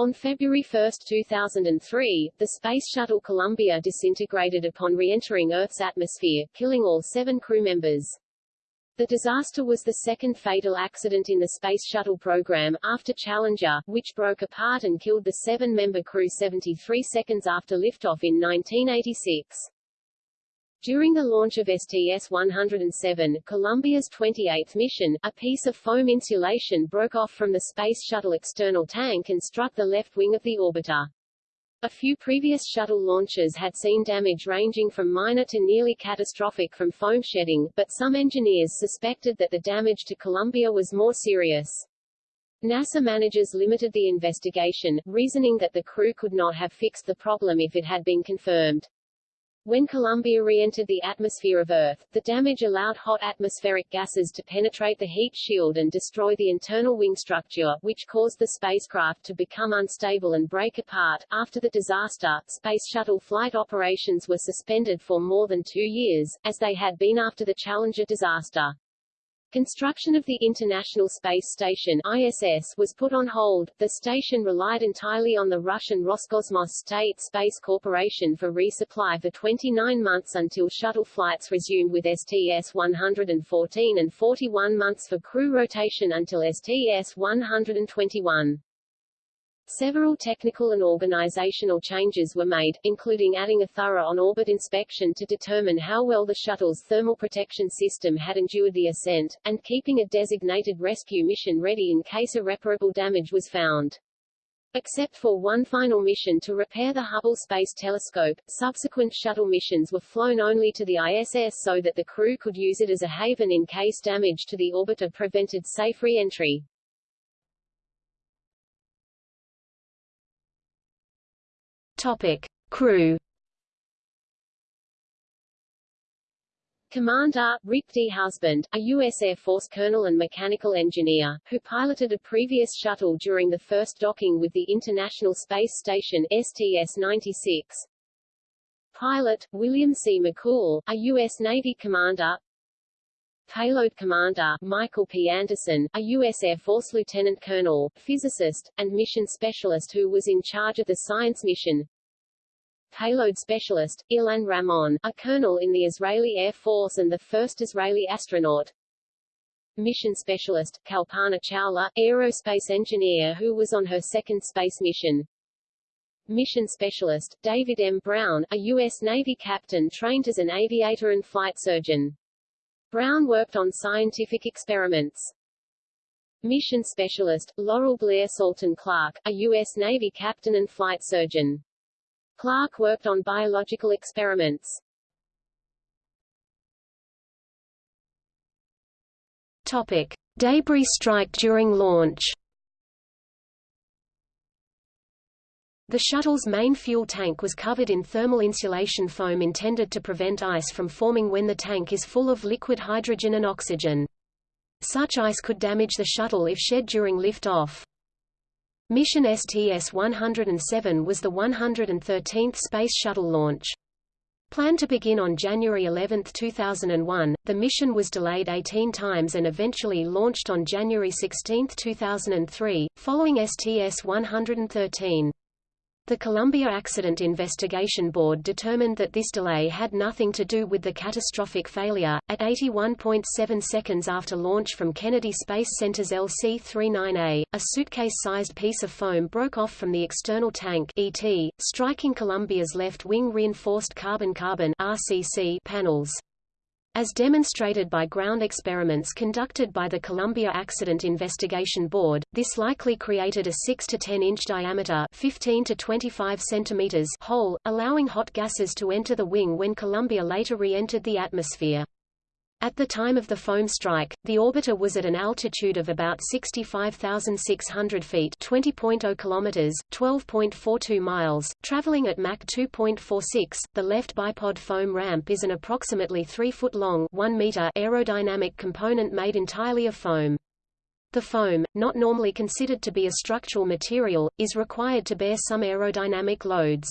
On February 1, 2003, the Space Shuttle Columbia disintegrated upon re-entering Earth's atmosphere, killing all seven crew members. The disaster was the second fatal accident in the Space Shuttle program, after Challenger, which broke apart and killed the seven-member crew 73 seconds after liftoff in 1986. During the launch of STS-107, Columbia's 28th mission, a piece of foam insulation broke off from the Space Shuttle external tank and struck the left wing of the orbiter. A few previous shuttle launches had seen damage ranging from minor to nearly catastrophic from foam shedding, but some engineers suspected that the damage to Columbia was more serious. NASA managers limited the investigation, reasoning that the crew could not have fixed the problem if it had been confirmed. When Columbia re-entered the atmosphere of Earth, the damage allowed hot atmospheric gases to penetrate the heat shield and destroy the internal wing structure, which caused the spacecraft to become unstable and break apart. After the disaster, Space Shuttle flight operations were suspended for more than two years, as they had been after the Challenger disaster. Construction of the International Space Station ISS was put on hold. The station relied entirely on the Russian Roscosmos State Space Corporation for resupply for 29 months until shuttle flights resumed with STS-114 and 41 months for crew rotation until STS-121. Several technical and organizational changes were made, including adding a thorough on-orbit inspection to determine how well the shuttle's thermal protection system had endured the ascent, and keeping a designated rescue mission ready in case irreparable damage was found. Except for one final mission to repair the Hubble Space Telescope, subsequent shuttle missions were flown only to the ISS so that the crew could use it as a haven in case damage to the orbiter prevented safe re-entry. Topic: Crew. Commander, Rick D. Husband, a U.S. Air Force colonel and mechanical engineer, who piloted a previous shuttle during the first docking with the International Space Station STS-96. Pilot, William C. McCool, a U.S. Navy commander, Payload Commander, Michael P. Anderson, a U.S. Air Force lieutenant colonel, physicist, and mission specialist who was in charge of the science mission. Payload Specialist, Ilan Ramon, a colonel in the Israeli Air Force and the first Israeli astronaut. Mission Specialist, Kalpana Chawla, aerospace engineer who was on her second space mission. Mission Specialist, David M. Brown, a U.S. Navy captain trained as an aviator and flight surgeon. Brown worked on scientific experiments. Mission Specialist, Laurel Blair Salton Clark, a U.S. Navy captain and flight surgeon. Clark worked on biological experiments. Topic. Debris strike during launch The shuttle's main fuel tank was covered in thermal insulation foam intended to prevent ice from forming when the tank is full of liquid hydrogen and oxygen. Such ice could damage the shuttle if shed during liftoff. Mission STS-107 was the 113th Space Shuttle launch. Planned to begin on January 11, 2001, the mission was delayed 18 times and eventually launched on January 16, 2003, following STS-113. The Columbia Accident Investigation Board determined that this delay had nothing to do with the catastrophic failure. At 81.7 seconds after launch from Kennedy Space Center's LC-39A, a suitcase-sized piece of foam broke off from the external tank ET, striking Columbia's left wing reinforced carbon-carbon RCC panels. As demonstrated by ground experiments conducted by the Columbia Accident Investigation Board, this likely created a 6 to 10 inch diameter 15 to 25 centimeters hole, allowing hot gases to enter the wing when Columbia later re-entered the atmosphere. At the time of the foam strike, the orbiter was at an altitude of about 65,600 feet 20.0 kilometers, 12.42 miles, traveling at Mach 2.46. The left bipod foam ramp is an approximately 3-foot-long 1 meter aerodynamic component made entirely of foam. The foam, not normally considered to be a structural material, is required to bear some aerodynamic loads.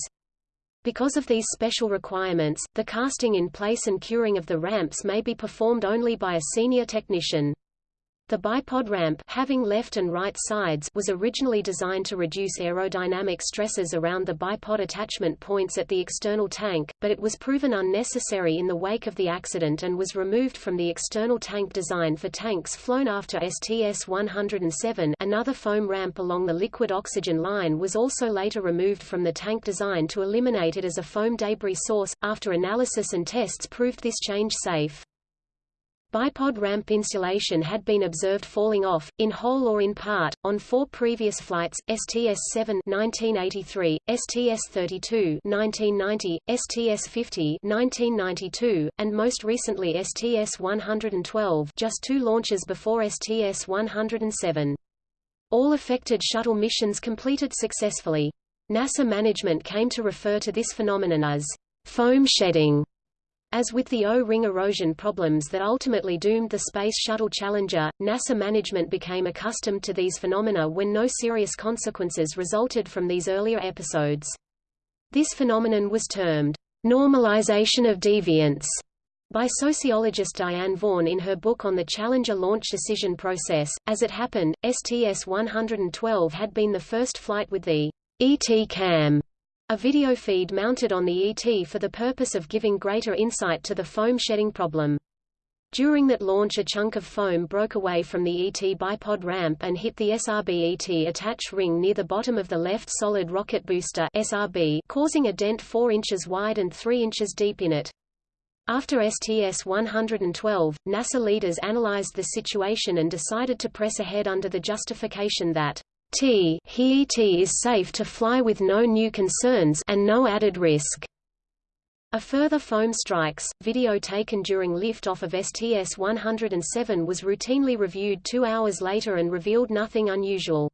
Because of these special requirements, the casting in place and curing of the ramps may be performed only by a senior technician. The bipod ramp having left and right sides was originally designed to reduce aerodynamic stresses around the bipod attachment points at the external tank, but it was proven unnecessary in the wake of the accident and was removed from the external tank design for tanks flown after STS-107 another foam ramp along the liquid oxygen line was also later removed from the tank design to eliminate it as a foam debris source, after analysis and tests proved this change safe. Bipod ramp insulation had been observed falling off, in whole or in part, on four previous flights, STS-7 1983, STS-32 1990, STS-50 1992, and most recently STS-112 just two launches before STS-107. All affected shuttle missions completed successfully. NASA management came to refer to this phenomenon as foam shedding as with the O-ring erosion problems that ultimately doomed the Space Shuttle Challenger, NASA management became accustomed to these phenomena when no serious consequences resulted from these earlier episodes. This phenomenon was termed normalization of deviance by sociologist Diane Vaughan in her book on the Challenger launch decision process. As it happened, STS-112 had been the first flight with the ET cam a video feed mounted on the ET for the purpose of giving greater insight to the foam shedding problem. During that launch a chunk of foam broke away from the ET bipod ramp and hit the SRB ET attach ring near the bottom of the left solid rocket booster SRB, causing a dent 4 inches wide and 3 inches deep in it. After STS-112, NASA leaders analyzed the situation and decided to press ahead under the justification that T he T is safe to fly with no new concerns and no added risk. A further foam strikes, video taken during liftoff of STS-107 was routinely reviewed two hours later and revealed nothing unusual.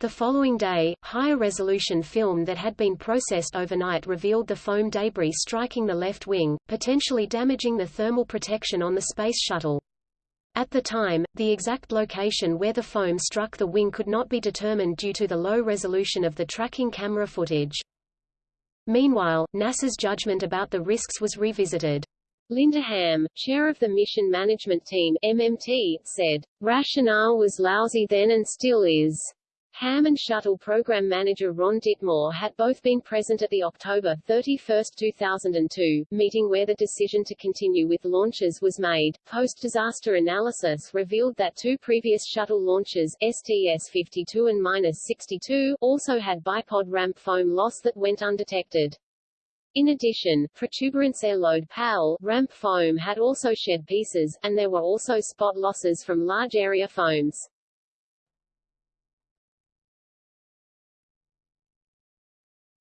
The following day, higher-resolution film that had been processed overnight revealed the foam debris striking the left wing, potentially damaging the thermal protection on the Space Shuttle. At the time, the exact location where the foam struck the wing could not be determined due to the low resolution of the tracking camera footage. Meanwhile, NASA's judgment about the risks was revisited. Linda Ham, chair of the Mission Management Team MMT, said, Rationale was lousy then and still is. Ham and Shuttle Program Manager Ron Dittemore had both been present at the October 31, 2002, meeting where the decision to continue with launches was made. Post-disaster analysis revealed that two previous shuttle launches, STS-52 and 62, also had bipod ramp foam loss that went undetected. In addition, protuberance airload PAL ramp foam had also shed pieces, and there were also spot losses from large area foams.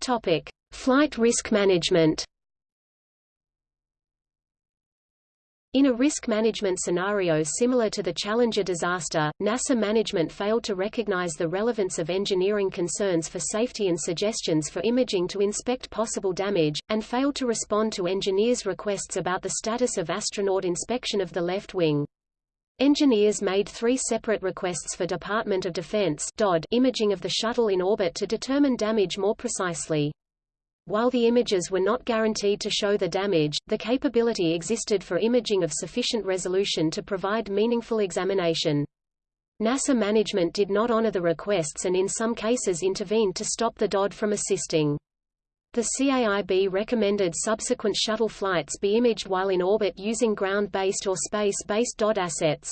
Topic: Flight risk management. In a risk management scenario similar to the Challenger disaster, NASA management failed to recognize the relevance of engineering concerns for safety and suggestions for imaging to inspect possible damage, and failed to respond to engineers' requests about the status of astronaut inspection of the left wing. Engineers made three separate requests for Department of Defense DOD imaging of the shuttle in orbit to determine damage more precisely. While the images were not guaranteed to show the damage, the capability existed for imaging of sufficient resolution to provide meaningful examination. NASA management did not honor the requests and in some cases intervened to stop the DOD from assisting. The CAIB recommended subsequent shuttle flights be imaged while in orbit using ground-based or space-based DOD assets.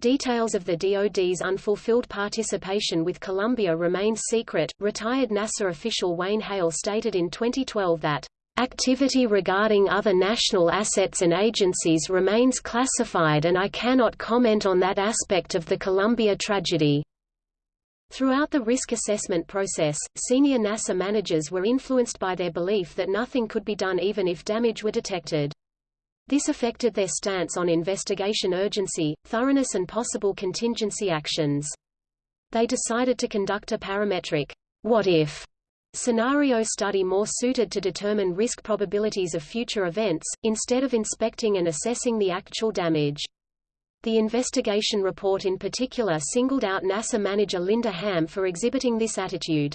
Details of the DoD's unfulfilled participation with Columbia remain secret. Retired NASA official Wayne Hale stated in 2012 that Activity regarding other national assets and agencies remains classified and I cannot comment on that aspect of the Columbia tragedy. Throughout the risk assessment process, senior NASA managers were influenced by their belief that nothing could be done even if damage were detected. This affected their stance on investigation urgency, thoroughness and possible contingency actions. They decided to conduct a parametric what if scenario study more suited to determine risk probabilities of future events, instead of inspecting and assessing the actual damage. The investigation report in particular singled out NASA manager Linda Ham for exhibiting this attitude.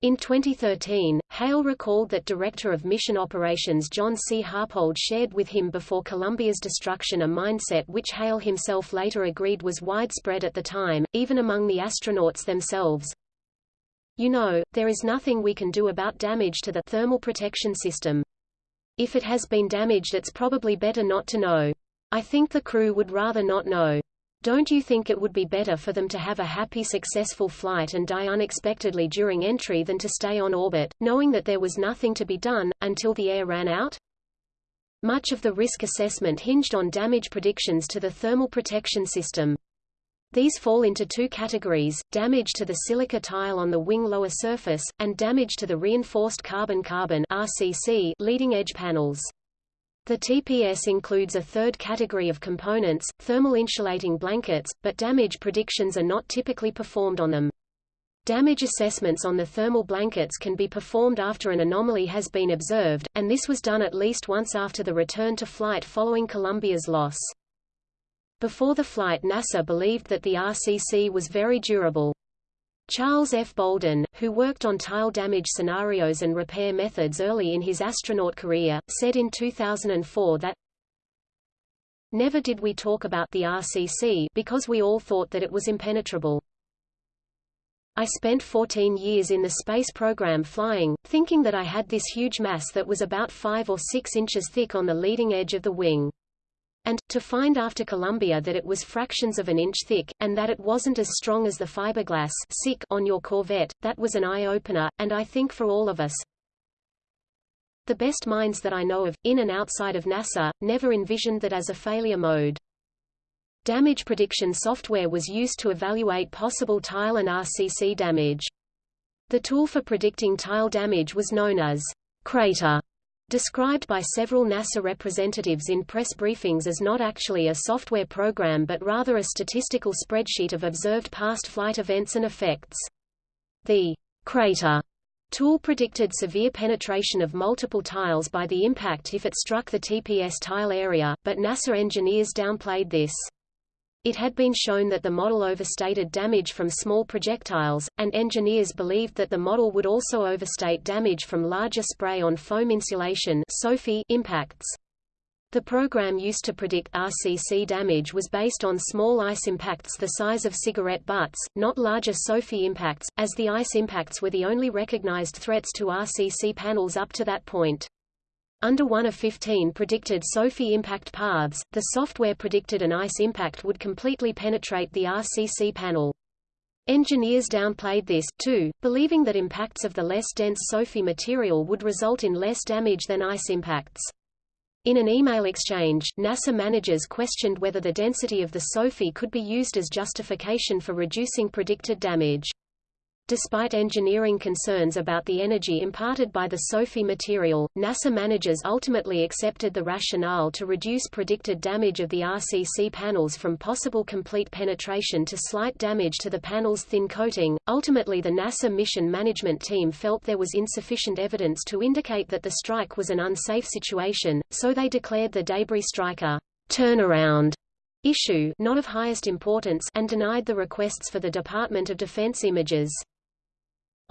In 2013, Hale recalled that Director of Mission Operations John C. Harpold shared with him before Columbia's destruction a mindset which Hale himself later agreed was widespread at the time, even among the astronauts themselves. You know, there is nothing we can do about damage to the thermal protection system. If it has been damaged it's probably better not to know. I think the crew would rather not know. Don't you think it would be better for them to have a happy successful flight and die unexpectedly during entry than to stay on orbit, knowing that there was nothing to be done, until the air ran out? Much of the risk assessment hinged on damage predictions to the thermal protection system. These fall into two categories, damage to the silica tile on the wing lower surface, and damage to the reinforced carbon-carbon leading edge panels. The TPS includes a third category of components, thermal insulating blankets, but damage predictions are not typically performed on them. Damage assessments on the thermal blankets can be performed after an anomaly has been observed, and this was done at least once after the return to flight following Columbia's loss. Before the flight NASA believed that the RCC was very durable. Charles F. Bolden, who worked on tile damage scenarios and repair methods early in his astronaut career, said in 2004 that Never did we talk about the RCC because we all thought that it was impenetrable. I spent 14 years in the space program flying, thinking that I had this huge mass that was about 5 or 6 inches thick on the leading edge of the wing. And, to find after Columbia that it was fractions of an inch thick, and that it wasn't as strong as the fiberglass on your Corvette, that was an eye-opener, and I think for all of us. The best minds that I know of, in and outside of NASA, never envisioned that as a failure mode. Damage prediction software was used to evaluate possible tile and RCC damage. The tool for predicting tile damage was known as Crater described by several NASA representatives in press briefings as not actually a software program but rather a statistical spreadsheet of observed past flight events and effects. The crater tool predicted severe penetration of multiple tiles by the impact if it struck the TPS tile area, but NASA engineers downplayed this. It had been shown that the model overstated damage from small projectiles, and engineers believed that the model would also overstate damage from larger spray-on-foam insulation impacts. The program used to predict RCC damage was based on small ice impacts the size of cigarette butts, not larger SOFI impacts, as the ice impacts were the only recognized threats to RCC panels up to that point. Under one of 15 predicted SOFI impact paths, the software predicted an ice impact would completely penetrate the RCC panel. Engineers downplayed this, too, believing that impacts of the less dense SOFI material would result in less damage than ice impacts. In an email exchange, NASA managers questioned whether the density of the SOFI could be used as justification for reducing predicted damage. Despite engineering concerns about the energy imparted by the SOFI material, NASA managers ultimately accepted the rationale to reduce predicted damage of the RCC panels from possible complete penetration to slight damage to the panel's thin coating. Ultimately, the NASA mission management team felt there was insufficient evidence to indicate that the strike was an unsafe situation, so they declared the debris strike a turnaround issue not of highest importance and denied the requests for the Department of Defense images.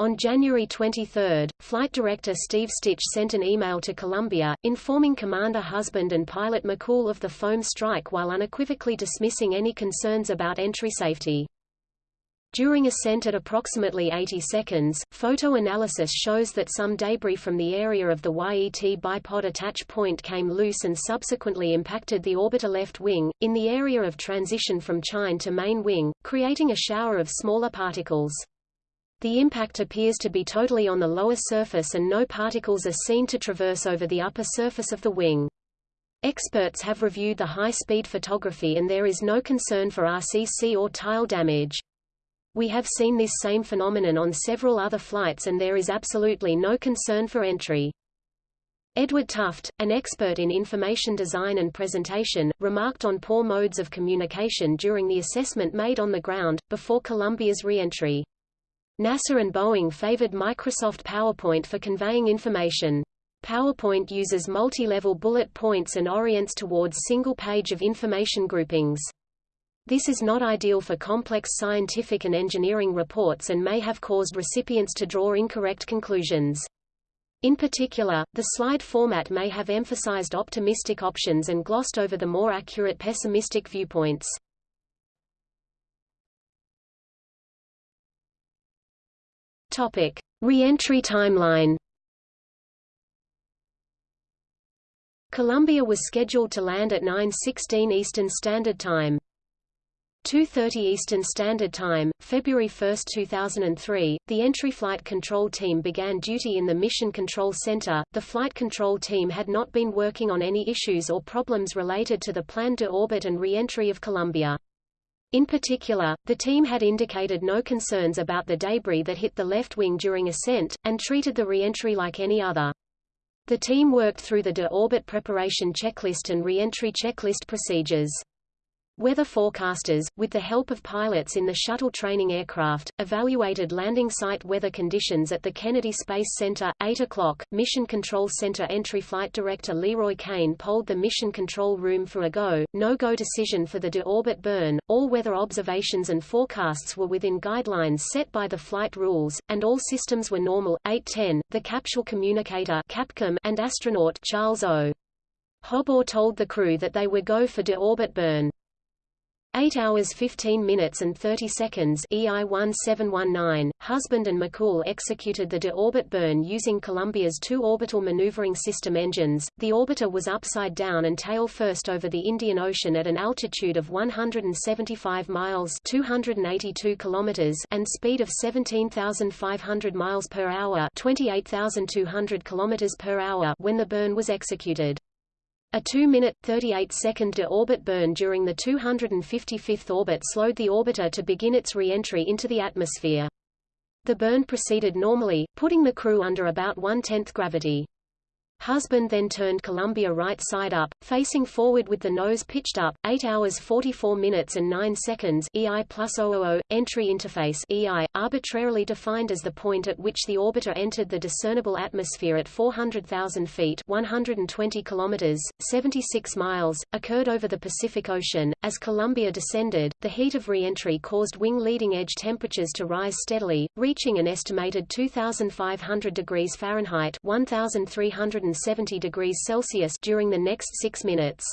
On January 23, Flight Director Steve Stich sent an email to Columbia, informing Commander Husband and pilot McCool of the foam strike while unequivocally dismissing any concerns about entry safety. During ascent at approximately 80 seconds, photo analysis shows that some debris from the area of the YET bipod attach point came loose and subsequently impacted the orbiter left wing, in the area of transition from chine to main wing, creating a shower of smaller particles. The impact appears to be totally on the lower surface and no particles are seen to traverse over the upper surface of the wing. Experts have reviewed the high-speed photography and there is no concern for RCC or tile damage. We have seen this same phenomenon on several other flights and there is absolutely no concern for entry. Edward Tufte, an expert in information design and presentation, remarked on poor modes of communication during the assessment made on the ground, before Columbia's re-entry. NASA and Boeing favored Microsoft PowerPoint for conveying information. PowerPoint uses multi-level bullet points and orients towards single page of information groupings. This is not ideal for complex scientific and engineering reports and may have caused recipients to draw incorrect conclusions. In particular, the slide format may have emphasized optimistic options and glossed over the more accurate pessimistic viewpoints. Topic: Re-entry timeline. Columbia was scheduled to land at 9:16 Eastern Standard Time. 2.30 Eastern Standard Time, February 1, 2003, the entry flight control team began duty in the Mission Control Center. The flight control team had not been working on any issues or problems related to the planned deorbit and re-entry of Columbia. In particular, the team had indicated no concerns about the debris that hit the left wing during ascent, and treated the re-entry like any other. The team worked through the de-orbit preparation checklist and re-entry checklist procedures. Weather forecasters, with the help of pilots in the shuttle training aircraft, evaluated landing site weather conditions at the Kennedy Space Center. 8 o'clock, Mission Control Center Entry Flight Director Leroy Cain polled the Mission Control Room for a go, no-go decision for the de-orbit burn. All weather observations and forecasts were within guidelines set by the flight rules, and all systems were normal. 8:10, the capsule communicator Capcom and astronaut Charles O. Hobaugh told the crew that they were go for de-orbit burn. 8 hours 15 minutes and 30 seconds EI 1719, Husband and McCool executed the de-orbit burn using Columbia's two orbital maneuvering system engines. The orbiter was upside down and tail first over the Indian Ocean at an altitude of 175 miles 282 kilometers and speed of 17,500 miles per hour 28,200 kilometers per hour when the burn was executed. A 2-minute, 38-second de-orbit burn during the 255th orbit slowed the orbiter to begin its re-entry into the atmosphere. The burn proceeded normally, putting the crew under about one-tenth gravity. Husband then turned Columbia right side up, facing forward with the nose pitched up, 8 hours 44 minutes and 9 seconds EI plus 000, entry interface EI, arbitrarily defined as the point at which the orbiter entered the discernible atmosphere at 400,000 feet 120 kilometers, 76 miles, occurred over the Pacific Ocean. As Columbia descended, the heat of re-entry caused wing leading edge temperatures to rise steadily, reaching an estimated 2,500 degrees Fahrenheit 1,300 170 degrees Celsius during the next six minutes.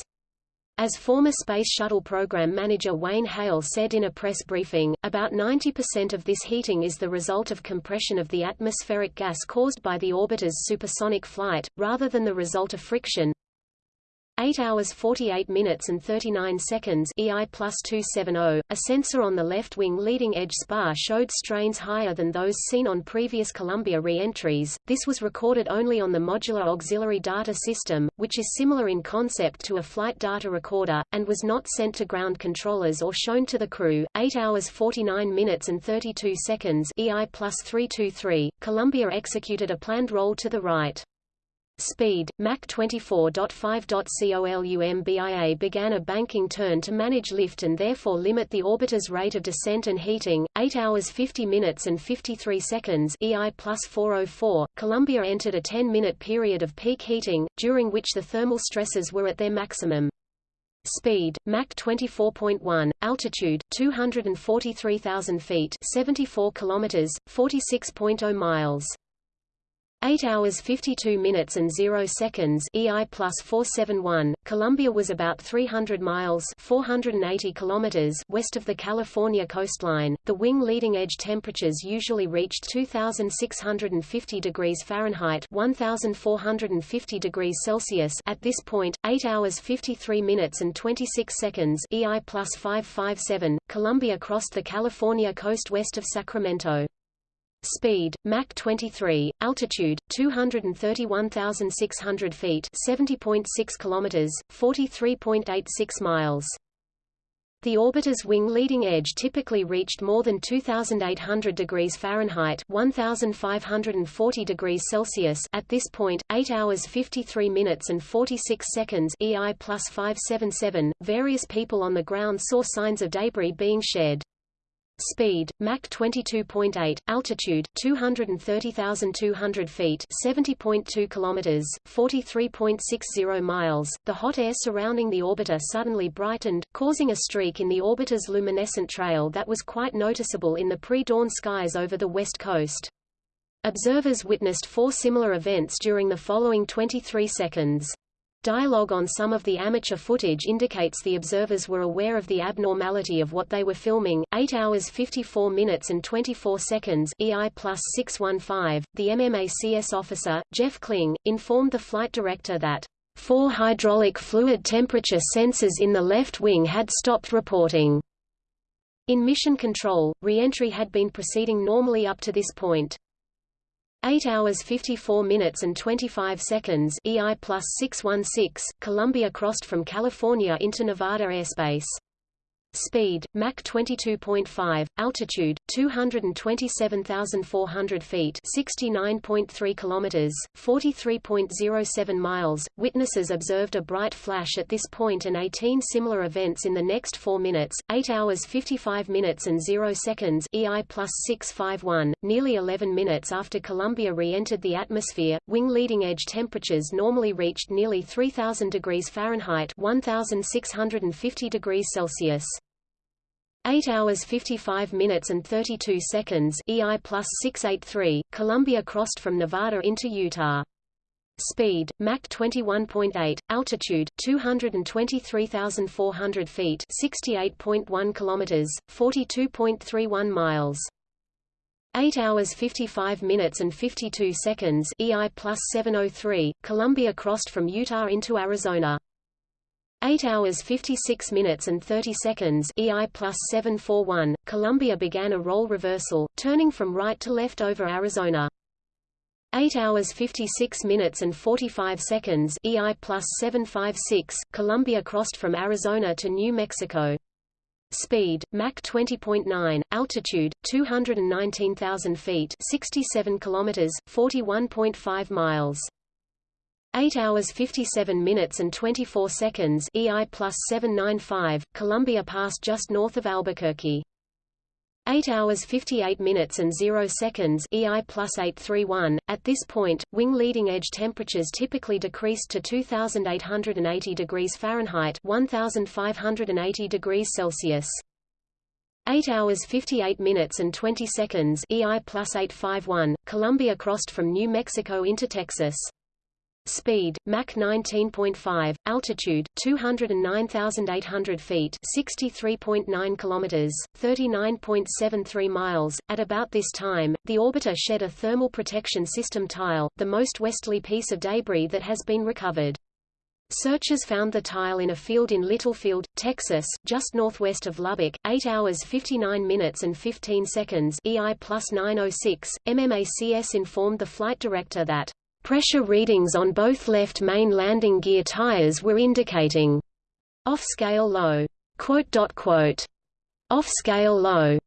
As former Space Shuttle program manager Wayne Hale said in a press briefing, about 90% of this heating is the result of compression of the atmospheric gas caused by the orbiter's supersonic flight, rather than the result of friction. 8 hours 48 minutes and 39 seconds EI plus 270, a sensor on the left wing leading edge spar showed strains higher than those seen on previous Columbia re-entries. This was recorded only on the Modular Auxiliary Data System, which is similar in concept to a flight data recorder, and was not sent to ground controllers or shown to the crew. 8 hours 49 minutes and 32 seconds EI plus 323, Columbia executed a planned roll to the right. Speed, Mach 24.5.COLUMBIA began a banking turn to manage lift and therefore limit the orbiter's rate of descent and heating, 8 hours 50 minutes and 53 seconds EI plus 404. Columbia entered a 10-minute period of peak heating, during which the thermal stresses were at their maximum. Speed, Mach 24.1, altitude, 243,000 feet 74 kilometers, 46.0 miles. 8 hours 52 minutes and 0 seconds EI plus 471, Columbia was about 300 miles 480 kilometers west of the California coastline. The wing leading edge temperatures usually reached 2,650 degrees Fahrenheit 1,450 degrees Celsius at this point, 8 hours 53 minutes and 26 seconds EI plus 557, Columbia crossed the California coast west of Sacramento. Speed, Mach 23, altitude, 231,600 feet 70.6 kilometers, 43.86 miles. The orbiter's wing leading edge typically reached more than 2,800 degrees Fahrenheit 1,540 degrees Celsius at this point, 8 hours 53 minutes and 46 seconds EI plus 577. Various people on the ground saw signs of debris being shed. Speed, Mach 22.8, altitude 230,200 feet, 70.2 kilometers, 43.60 miles. The hot air surrounding the orbiter suddenly brightened, causing a streak in the orbiter's luminescent trail that was quite noticeable in the pre-dawn skies over the west coast. Observers witnessed four similar events during the following 23 seconds. Dialogue on some of the amateur footage indicates the observers were aware of the abnormality of what they were filming. 8 hours 54 minutes and 24 seconds EI plus 615, the MMACS officer, Jeff Kling, informed the flight director that four hydraulic fluid temperature sensors in the left wing had stopped reporting. In mission control, re-entry had been proceeding normally up to this point. 8 hours 54 minutes and 25 seconds EI plus 616, Columbia crossed from California into Nevada airspace. Speed, Mach 22.5, altitude, 227,400 feet 69.3 kilometers, 43.07 miles. Witnesses observed a bright flash at this point and 18 similar events in the next 4 minutes, 8 hours 55 minutes and 0 seconds EI plus 651, nearly 11 minutes after Columbia re-entered the atmosphere, wing leading edge temperatures normally reached nearly 3000 degrees Fahrenheit 1650 degrees Celsius. 8 hours 55 minutes and 32 seconds EI plus 683, Columbia crossed from Nevada into Utah. Speed, Mach 21.8, altitude, 223,400 feet 68.1 kilometers, 42.31 miles. 8 hours 55 minutes and 52 seconds EI plus 703, Columbia crossed from Utah into Arizona. 8 hours 56 minutes and 30 seconds EI plus 741, Columbia began a roll reversal, turning from right to left over Arizona. 8 hours 56 minutes and 45 seconds EI plus 756, Columbia crossed from Arizona to New Mexico. Speed, Mach 20.9, altitude, 219,000 feet 67 kilometers, 41.5 miles. 8 hours 57 minutes and 24 seconds EI plus 795, Columbia passed just north of Albuquerque. 8 hours 58 minutes and 0 seconds EI plus 831. At this point, wing leading edge temperatures typically decreased to 2880 degrees Fahrenheit 1580 degrees Celsius. 8 hours 58 minutes and 20 seconds EI plus 851, Columbia crossed from New Mexico into Texas. Speed, Mach 19.5, altitude, 209,800 feet 63.9 kilometers, 39.73 miles. At about this time, the orbiter shed a thermal protection system tile, the most westerly piece of debris that has been recovered. Searchers found the tile in a field in Littlefield, Texas, just northwest of Lubbock, 8 hours 59 minutes and 15 seconds EI plus 906. MMACS informed the flight director that Pressure readings on both left main landing gear tires were indicating off-scale low. Off-scale low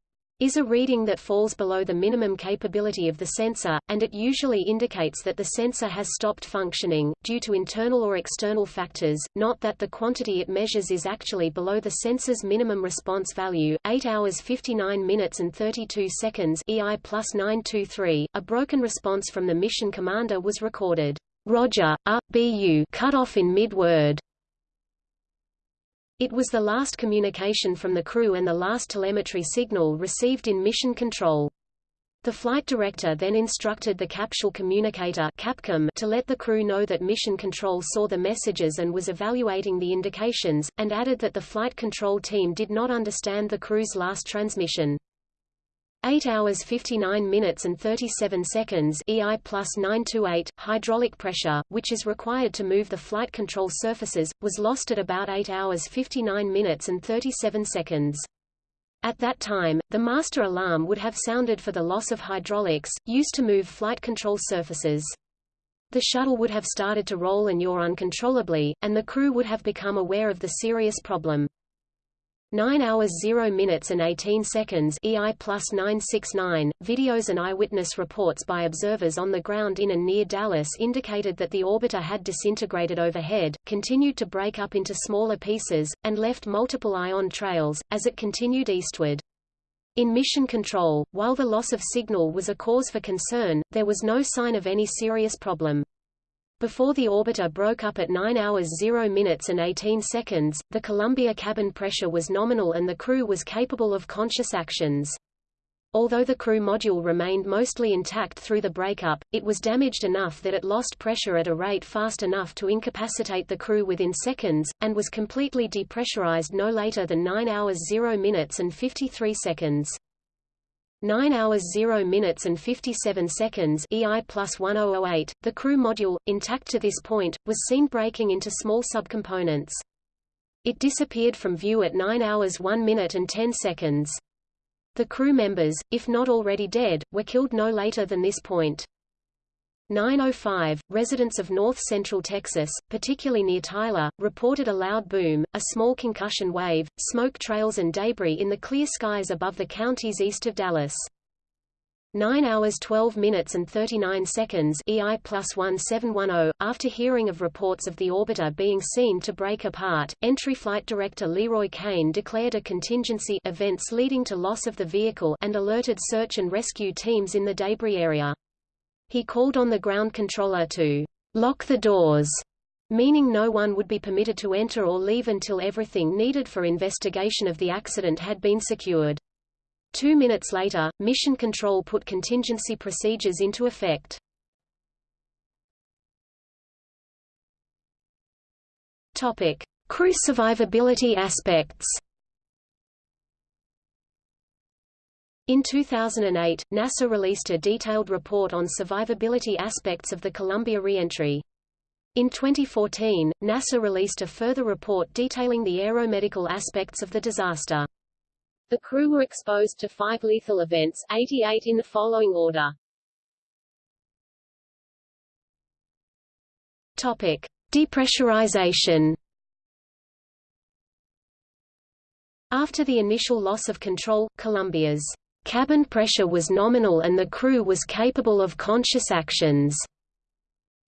is a reading that falls below the minimum capability of the sensor, and it usually indicates that the sensor has stopped functioning, due to internal or external factors, not that the quantity it measures is actually below the sensor's minimum response value. 8 hours 59 minutes and 32 seconds EI plus 923, a broken response from the mission commander was recorded. Roger, a, BU cut off in mid-word. It was the last communication from the crew and the last telemetry signal received in mission control. The flight director then instructed the capsule communicator Capcom to let the crew know that mission control saw the messages and was evaluating the indications, and added that the flight control team did not understand the crew's last transmission. 8 hours 59 minutes and 37 seconds EI plus 928, hydraulic pressure, which is required to move the flight control surfaces, was lost at about 8 hours 59 minutes and 37 seconds. At that time, the master alarm would have sounded for the loss of hydraulics, used to move flight control surfaces. The shuttle would have started to roll and yaw uncontrollably, and the crew would have become aware of the serious problem. 9 hours 0 minutes and 18 seconds EI plus 969. Videos and eyewitness reports by observers on the ground in and near Dallas indicated that the orbiter had disintegrated overhead, continued to break up into smaller pieces, and left multiple ion trails, as it continued eastward. In mission control, while the loss of signal was a cause for concern, there was no sign of any serious problem. Before the orbiter broke up at 9 hours 0 minutes and 18 seconds, the Columbia cabin pressure was nominal and the crew was capable of conscious actions. Although the crew module remained mostly intact through the breakup, it was damaged enough that it lost pressure at a rate fast enough to incapacitate the crew within seconds, and was completely depressurized no later than 9 hours 0 minutes and 53 seconds. 9 hours 0 minutes and 57 seconds EI plus 1008, the crew module, intact to this point, was seen breaking into small subcomponents. It disappeared from view at 9 hours 1 minute and 10 seconds. The crew members, if not already dead, were killed no later than this point. 905, residents of north-central Texas, particularly near Tyler, reported a loud boom, a small concussion wave, smoke trails and debris in the clear skies above the counties east of Dallas. 9 hours 12 minutes and 39 seconds EI plus 1710. After hearing of reports of the orbiter being seen to break apart, entry flight director Leroy Cain declared a contingency events leading to loss of the vehicle and alerted search and rescue teams in the debris area. He called on the ground controller to lock the doors, meaning no one would be permitted to enter or leave until everything needed for investigation of the accident had been secured. Two minutes later, Mission Control put contingency procedures into effect. Topic: Crew survivability aspects. In 2008, NASA released a detailed report on survivability aspects of the Columbia reentry. In 2014, NASA released a further report detailing the aeromedical aspects of the disaster. The crew were exposed to five lethal events 88 in the following order. Topic. Depressurization After the initial loss of control, Columbia's cabin pressure was nominal and the crew was capable of conscious actions.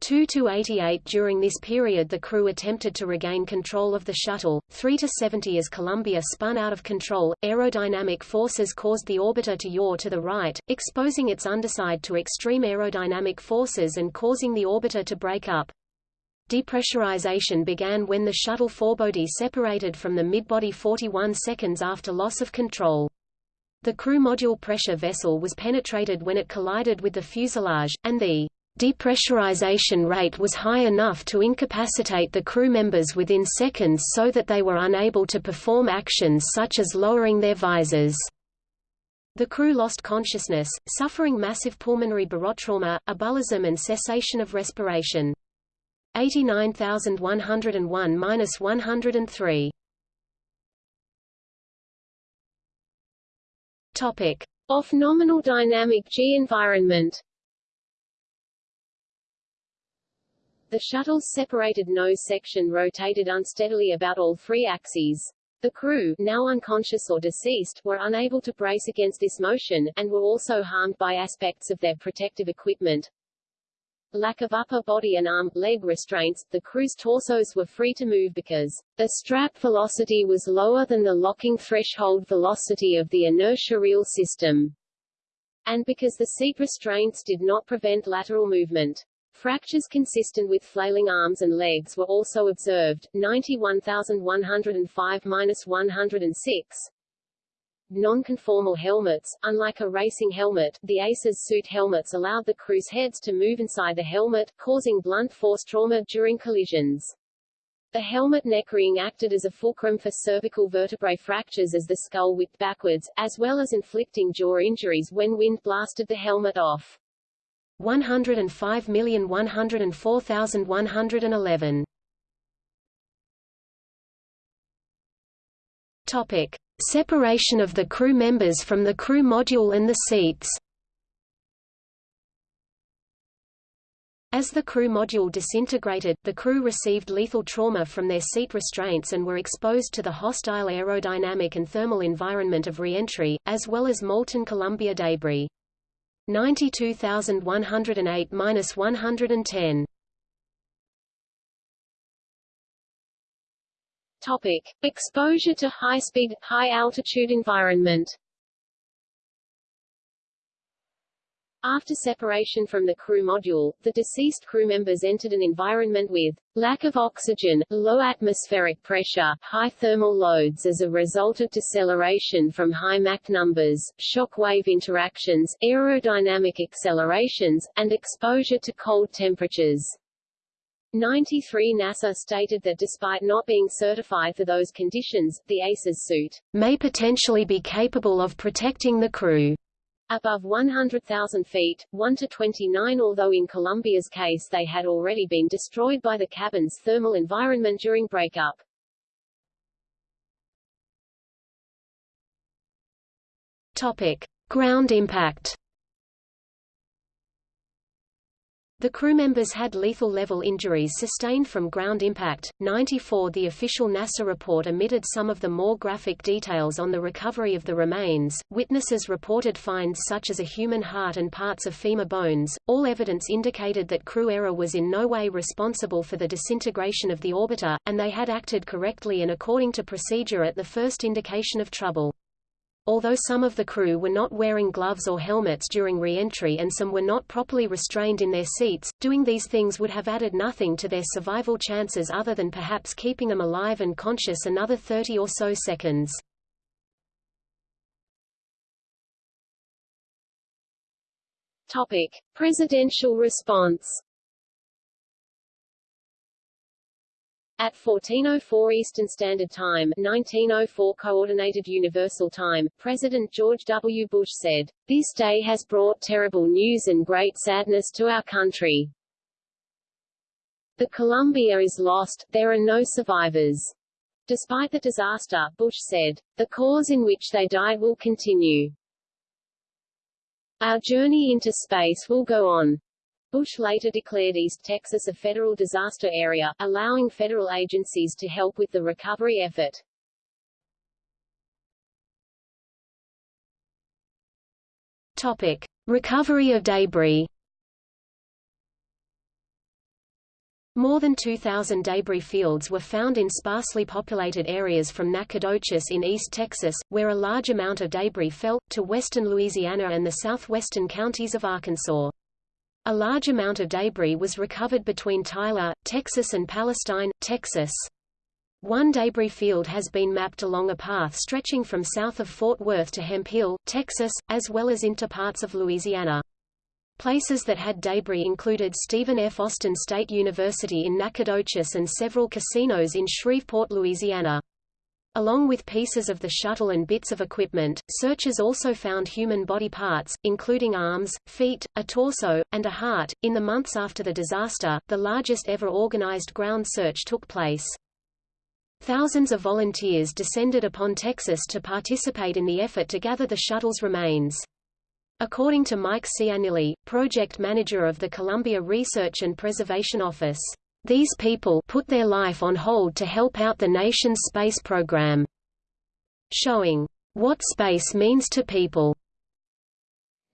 2 to 88 During this period the crew attempted to regain control of the shuttle, 3 to 70 as Columbia spun out of control, aerodynamic forces caused the orbiter to yaw to the right, exposing its underside to extreme aerodynamic forces and causing the orbiter to break up. Depressurization began when the shuttle forebody separated from the midbody 41 seconds after loss of control. The crew module pressure vessel was penetrated when it collided with the fuselage, and the Depressurization rate was high enough to incapacitate the crew members within seconds so that they were unable to perform actions such as lowering their visors. The crew lost consciousness, suffering massive pulmonary barotrauma, embolism and cessation of respiration. 89,101-103 Topic: Off nominal dynamic G environment. The shuttle's separated nose section rotated unsteadily about all three axes. The crew, now unconscious or deceased, were unable to brace against this motion, and were also harmed by aspects of their protective equipment. Lack of upper body and arm, leg restraints, the crew's torsos were free to move because the strap velocity was lower than the locking threshold velocity of the inertia reel system, and because the seat restraints did not prevent lateral movement. Fractures consistent with flailing arms and legs were also observed, 91,105-106. Non-conformal helmets, unlike a racing helmet, the ACES suit helmets allowed the crew's heads to move inside the helmet, causing blunt force trauma during collisions. The helmet neck ring acted as a fulcrum for cervical vertebrae fractures as the skull whipped backwards, as well as inflicting jaw injuries when wind blasted the helmet off. 105,104,111. Topic: Separation of the crew members from the crew module and the seats. As the crew module disintegrated, the crew received lethal trauma from their seat restraints and were exposed to the hostile aerodynamic and thermal environment of reentry, as well as molten Columbia debris. 92,108-110. Topic. Exposure to high-speed, high-altitude environment After separation from the crew module, the deceased crew members entered an environment with lack of oxygen, low atmospheric pressure, high thermal loads as a result of deceleration from high Mach numbers, shock wave interactions, aerodynamic accelerations, and exposure to cold temperatures. 93 NASA stated that despite not being certified for those conditions, the ACES suit may potentially be capable of protecting the crew above 100,000 feet, 1 to 29 although in Columbia's case they had already been destroyed by the cabin's thermal environment during breakup. Topic: Ground impact The crew members had lethal level injuries sustained from ground impact. 94 The official NASA report omitted some of the more graphic details on the recovery of the remains. Witnesses reported finds such as a human heart and parts of femur bones. All evidence indicated that crew error was in no way responsible for the disintegration of the orbiter, and they had acted correctly and according to procedure at the first indication of trouble. Although some of the crew were not wearing gloves or helmets during re-entry and some were not properly restrained in their seats, doing these things would have added nothing to their survival chances other than perhaps keeping them alive and conscious another 30 or so seconds. Topic: Presidential response At 1404 Eastern Standard Time 1904 Coordinated Universal Time, President George W. Bush said, This day has brought terrible news and great sadness to our country. The Columbia is lost, there are no survivors. Despite the disaster, Bush said, the cause in which they died will continue. Our journey into space will go on. Bush later declared East Texas a federal disaster area, allowing federal agencies to help with the recovery effort. Topic: Recovery of debris. More than 2,000 debris fields were found in sparsely populated areas from Nacogdoches in East Texas, where a large amount of debris fell, to western Louisiana and the southwestern counties of Arkansas. A large amount of debris was recovered between Tyler, Texas and Palestine, Texas. One debris field has been mapped along a path stretching from south of Fort Worth to Hemphill, Texas, as well as into parts of Louisiana. Places that had debris included Stephen F. Austin State University in Nacogdoches and several casinos in Shreveport, Louisiana. Along with pieces of the shuttle and bits of equipment, searchers also found human body parts, including arms, feet, a torso, and a heart. In the months after the disaster, the largest ever organized ground search took place. Thousands of volunteers descended upon Texas to participate in the effort to gather the shuttle's remains. According to Mike Ciannilli, project manager of the Columbia Research and Preservation Office, these people put their life on hold to help out the nation's space program. Showing what space means to people.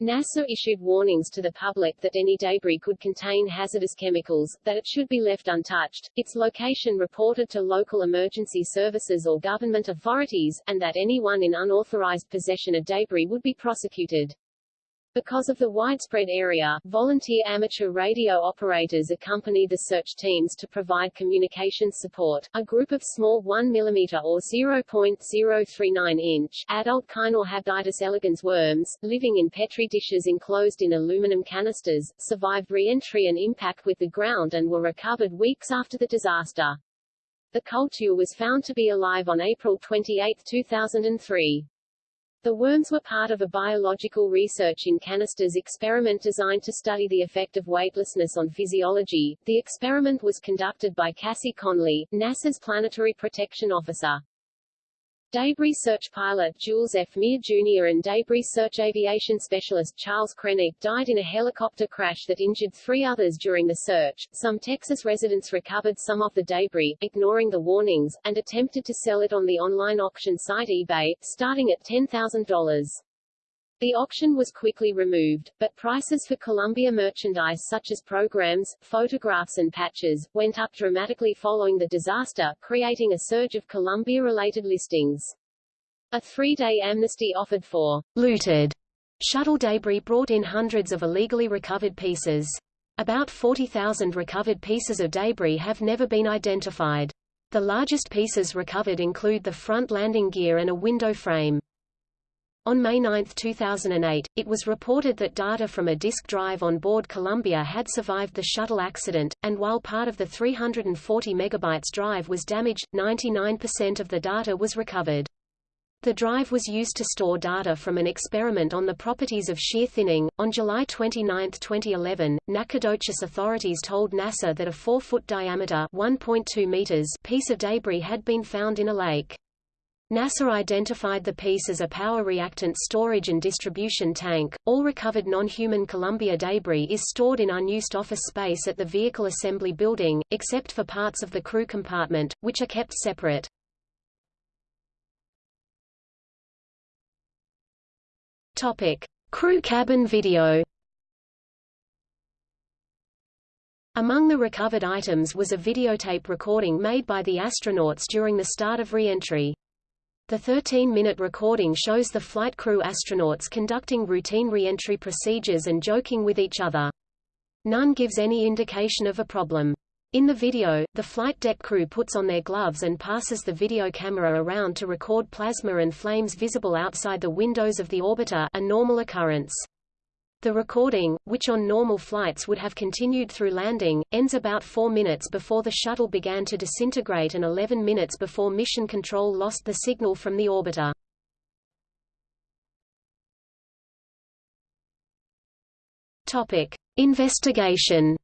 NASA issued warnings to the public that any debris could contain hazardous chemicals, that it should be left untouched, its location reported to local emergency services or government authorities, and that anyone in unauthorized possession of debris would be prosecuted. Because of the widespread area, volunteer amateur radio operators accompany the search teams to provide communication support. A group of small 1 mm or 0.039 inch adult Caenorhabditis elegans worms, living in petri dishes enclosed in aluminum canisters, survived re-entry and impact with the ground and were recovered weeks after the disaster. The culture was found to be alive on April 28, 2003. The worms were part of a biological research in canisters experiment designed to study the effect of weightlessness on physiology. The experiment was conducted by Cassie Conley, NASA's planetary protection officer. Debris search pilot Jules F. Meade Jr. and debris search aviation specialist Charles Krenek died in a helicopter crash that injured three others during the search. Some Texas residents recovered some of the debris, ignoring the warnings, and attempted to sell it on the online auction site eBay, starting at $10,000. The auction was quickly removed, but prices for Columbia merchandise such as programs, photographs and patches, went up dramatically following the disaster, creating a surge of Columbia-related listings. A three-day amnesty offered for looted Shuttle debris brought in hundreds of illegally recovered pieces. About 40,000 recovered pieces of debris have never been identified. The largest pieces recovered include the front landing gear and a window frame. On May 9, 2008, it was reported that data from a disk drive on board Columbia had survived the shuttle accident, and while part of the 340 megabytes drive was damaged, 99% of the data was recovered. The drive was used to store data from an experiment on the properties of shear thinning. On July 29, 2011, Nacogdoches authorities told NASA that a 4-foot diameter (1.2 meters) piece of debris had been found in a lake. NASA identified the piece as a power reactant storage and distribution tank. All recovered non-human Columbia debris is stored in unused office space at the Vehicle Assembly Building, except for parts of the crew compartment, which are kept separate. Topic: Crew cabin video. Among the recovered items was a videotape recording made by the astronauts during the start of re-entry. The 13-minute recording shows the flight crew astronauts conducting routine re-entry procedures and joking with each other. None gives any indication of a problem. In the video, the flight deck crew puts on their gloves and passes the video camera around to record plasma and flames visible outside the windows of the orbiter a normal occurrence. The recording, which on normal flights would have continued through landing, ends about 4 minutes before the shuttle began to disintegrate and 11 minutes before mission control lost the signal from the orbiter. Topic: Investigation.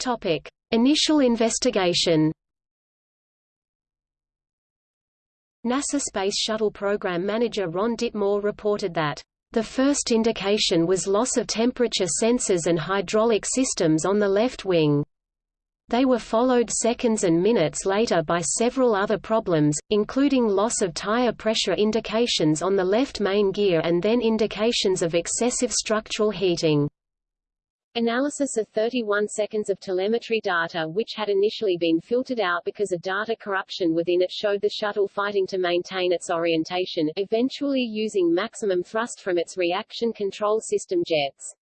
Topic: Initial investigation. NASA Space Shuttle Program Manager Ron Dittemore reported that the first indication was loss of temperature sensors and hydraulic systems on the left wing. They were followed seconds and minutes later by several other problems, including loss of tire pressure indications on the left main gear and then indications of excessive structural heating. Analysis of 31 seconds of telemetry data which had initially been filtered out because of data corruption within it showed the shuttle fighting to maintain its orientation, eventually using maximum thrust from its reaction control system jets.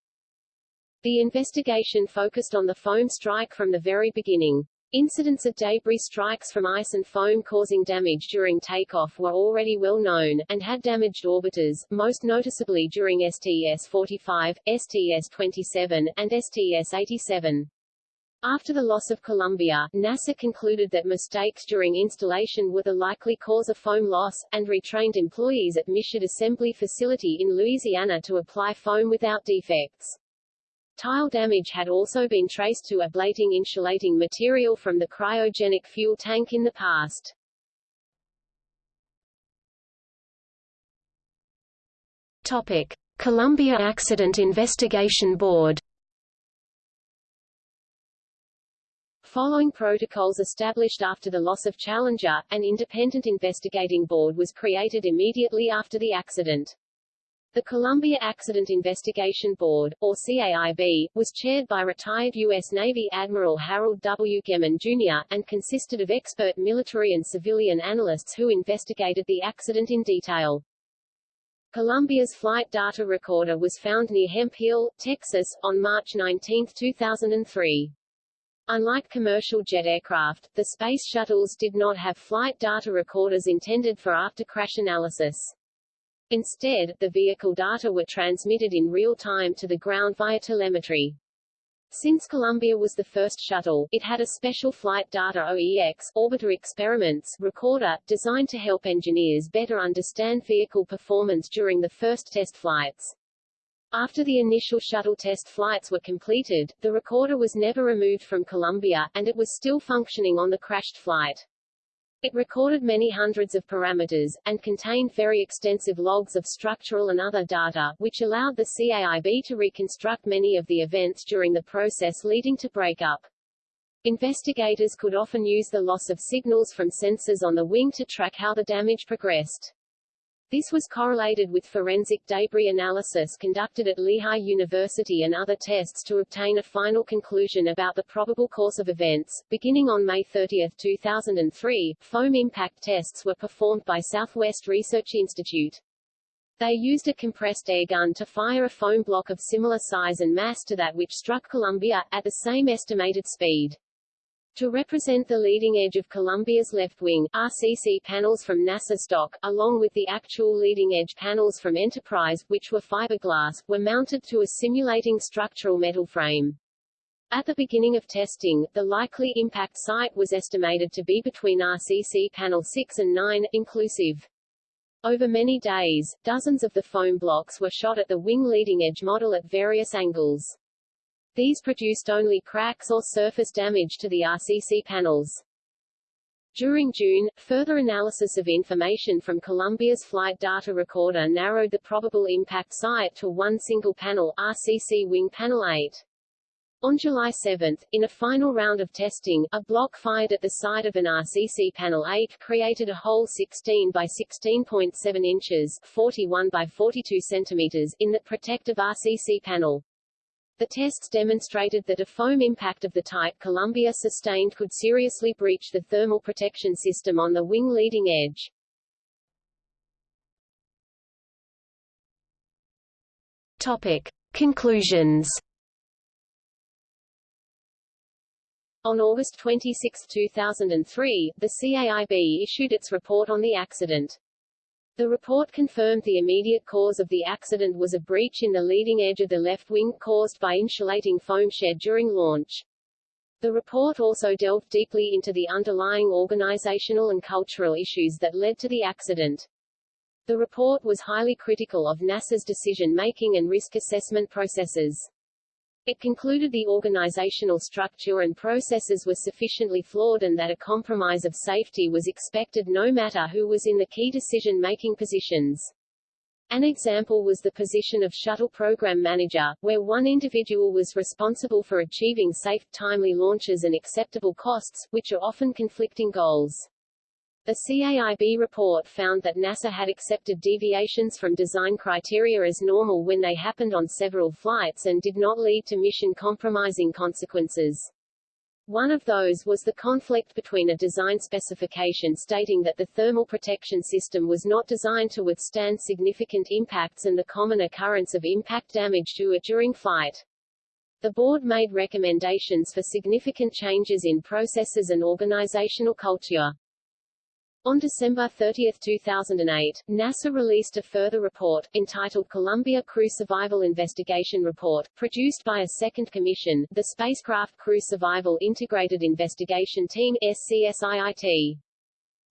The investigation focused on the foam strike from the very beginning. Incidents of debris strikes from ice and foam causing damage during takeoff were already well known, and had damaged orbiters, most noticeably during STS-45, STS-27, and STS-87. After the loss of Columbia, NASA concluded that mistakes during installation were the likely cause of foam loss, and retrained employees at Michoud Assembly Facility in Louisiana to apply foam without defects. Tile damage had also been traced to ablating insulating material from the cryogenic fuel tank in the past. Topic: Columbia Accident Investigation Board. Following protocols established after the loss of Challenger, an independent investigating board was created immediately after the accident. The Columbia Accident Investigation Board, or CAIB, was chaired by retired U.S. Navy Admiral Harold W. Gehman, Jr., and consisted of expert military and civilian analysts who investigated the accident in detail. Columbia's flight data recorder was found near Hemphill, Texas, on March 19, 2003. Unlike commercial jet aircraft, the space shuttles did not have flight data recorders intended for after-crash analysis. Instead, the vehicle data were transmitted in real time to the ground via telemetry. Since Columbia was the first shuttle, it had a special Flight Data OEX Orbiter Experiments recorder, designed to help engineers better understand vehicle performance during the first test flights. After the initial shuttle test flights were completed, the recorder was never removed from Columbia, and it was still functioning on the crashed flight. It recorded many hundreds of parameters, and contained very extensive logs of structural and other data, which allowed the CAIB to reconstruct many of the events during the process leading to breakup. Investigators could often use the loss of signals from sensors on the wing to track how the damage progressed. This was correlated with forensic debris analysis conducted at Lehigh University and other tests to obtain a final conclusion about the probable course of events. Beginning on May 30, 2003, foam impact tests were performed by Southwest Research Institute. They used a compressed air gun to fire a foam block of similar size and mass to that which struck Columbia, at the same estimated speed. To represent the leading edge of Columbia's left wing, RCC panels from NASA stock, along with the actual leading edge panels from Enterprise, which were fiberglass, were mounted to a simulating structural metal frame. At the beginning of testing, the likely impact site was estimated to be between RCC panel 6 and 9, inclusive. Over many days, dozens of the foam blocks were shot at the wing leading edge model at various angles. These produced only cracks or surface damage to the RCC panels. During June, further analysis of information from Columbia's flight data recorder narrowed the probable impact site to one single panel, RCC Wing Panel 8. On July 7, in a final round of testing, a block fired at the side of an RCC Panel 8 created a hole 16 by 16.7 inches 41 by 42 centimeters in the protective RCC panel. The tests demonstrated that a foam impact of the type Columbia sustained could seriously breach the thermal protection system on the wing leading edge. Topic. Conclusions On August 26, 2003, the CAIB issued its report on the accident. The report confirmed the immediate cause of the accident was a breach in the leading edge of the left wing, caused by insulating foam shed during launch. The report also delved deeply into the underlying organizational and cultural issues that led to the accident. The report was highly critical of NASA's decision-making and risk assessment processes. It concluded the organizational structure and processes were sufficiently flawed and that a compromise of safety was expected no matter who was in the key decision-making positions. An example was the position of Shuttle Program Manager, where one individual was responsible for achieving safe, timely launches and acceptable costs, which are often conflicting goals. The CAIB report found that NASA had accepted deviations from design criteria as normal when they happened on several flights and did not lead to mission-compromising consequences. One of those was the conflict between a design specification stating that the thermal protection system was not designed to withstand significant impacts and the common occurrence of impact damage to it during flight. The board made recommendations for significant changes in processes and organizational culture. On December 30, 2008, NASA released a further report, entitled Columbia Crew Survival Investigation Report, produced by a second commission, the Spacecraft Crew Survival Integrated Investigation Team SCSIIT.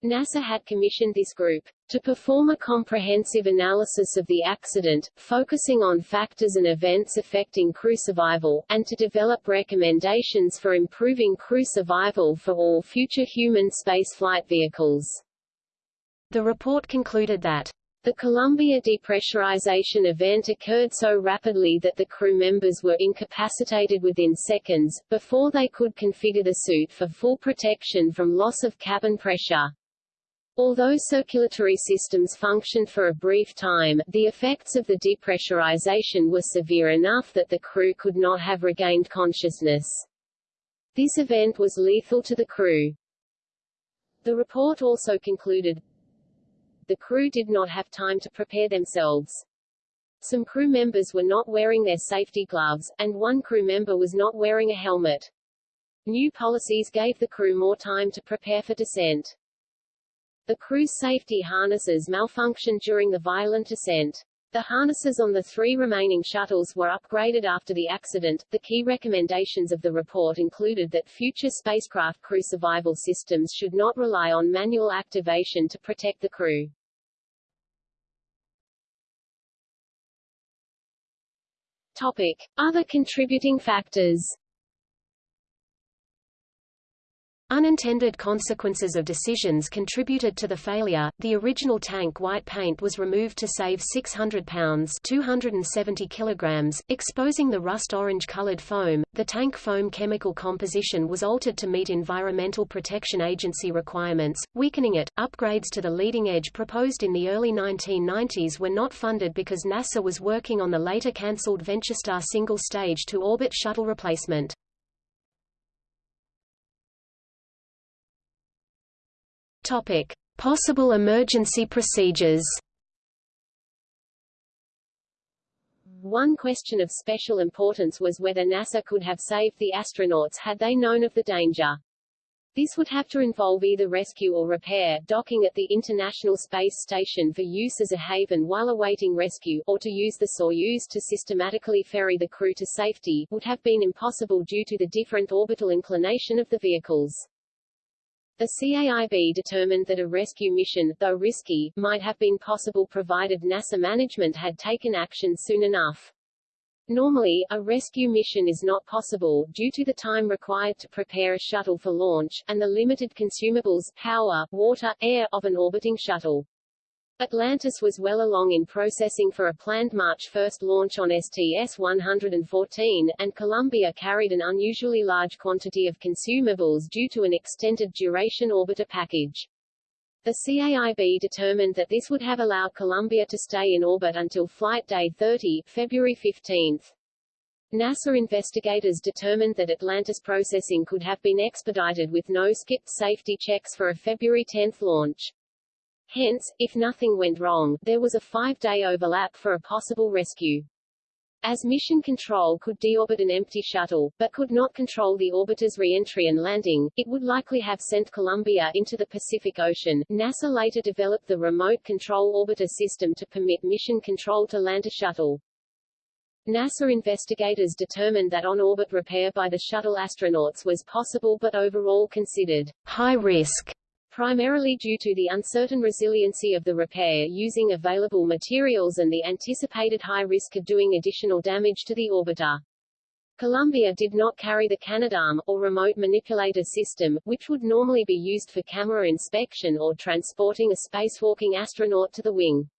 NASA had commissioned this group to perform a comprehensive analysis of the accident, focusing on factors and events affecting crew survival, and to develop recommendations for improving crew survival for all future human spaceflight vehicles. The report concluded that the Columbia depressurization event occurred so rapidly that the crew members were incapacitated within seconds, before they could configure the suit for full protection from loss of cabin pressure. Although circulatory systems functioned for a brief time, the effects of the depressurization were severe enough that the crew could not have regained consciousness. This event was lethal to the crew. The report also concluded, the crew did not have time to prepare themselves. Some crew members were not wearing their safety gloves, and one crew member was not wearing a helmet. New policies gave the crew more time to prepare for descent. The crew's safety harnesses malfunctioned during the violent ascent. The harnesses on the three remaining shuttles were upgraded after the accident. The key recommendations of the report included that future spacecraft crew survival systems should not rely on manual activation to protect the crew. Topic: Other contributing factors. Unintended consequences of decisions contributed to the failure. The original tank white paint was removed to save 600 pounds (270 kilograms), exposing the rust-orange colored foam. The tank foam chemical composition was altered to meet Environmental Protection Agency requirements, weakening it. Upgrades to the leading edge proposed in the early 1990s were not funded because NASA was working on the later cancelled VentureStar single-stage to orbit shuttle replacement. Topic: Possible emergency procedures. One question of special importance was whether NASA could have saved the astronauts had they known of the danger. This would have to involve either rescue or repair, docking at the International Space Station for use as a haven while awaiting rescue, or to use the Soyuz to systematically ferry the crew to safety, would have been impossible due to the different orbital inclination of the vehicles. The CAIB determined that a rescue mission, though risky, might have been possible provided NASA management had taken action soon enough. Normally, a rescue mission is not possible, due to the time required to prepare a shuttle for launch, and the limited consumables, power, water, air, of an orbiting shuttle. Atlantis was well along in processing for a planned March 1 launch on STS-114, and Columbia carried an unusually large quantity of consumables due to an extended duration orbiter package. The CAIB determined that this would have allowed Columbia to stay in orbit until Flight Day 30, February 15. NASA investigators determined that Atlantis processing could have been expedited with no skipped safety checks for a February 10 launch. Hence, if nothing went wrong, there was a five-day overlap for a possible rescue. As Mission Control could deorbit an empty shuttle, but could not control the orbiter's re-entry and landing, it would likely have sent Columbia into the Pacific Ocean. NASA later developed the Remote Control Orbiter system to permit Mission Control to land a shuttle. NASA investigators determined that on-orbit repair by the shuttle astronauts was possible but overall considered high risk primarily due to the uncertain resiliency of the repair using available materials and the anticipated high risk of doing additional damage to the orbiter. Columbia did not carry the Canadarm, or remote manipulator system, which would normally be used for camera inspection or transporting a spacewalking astronaut to the wing.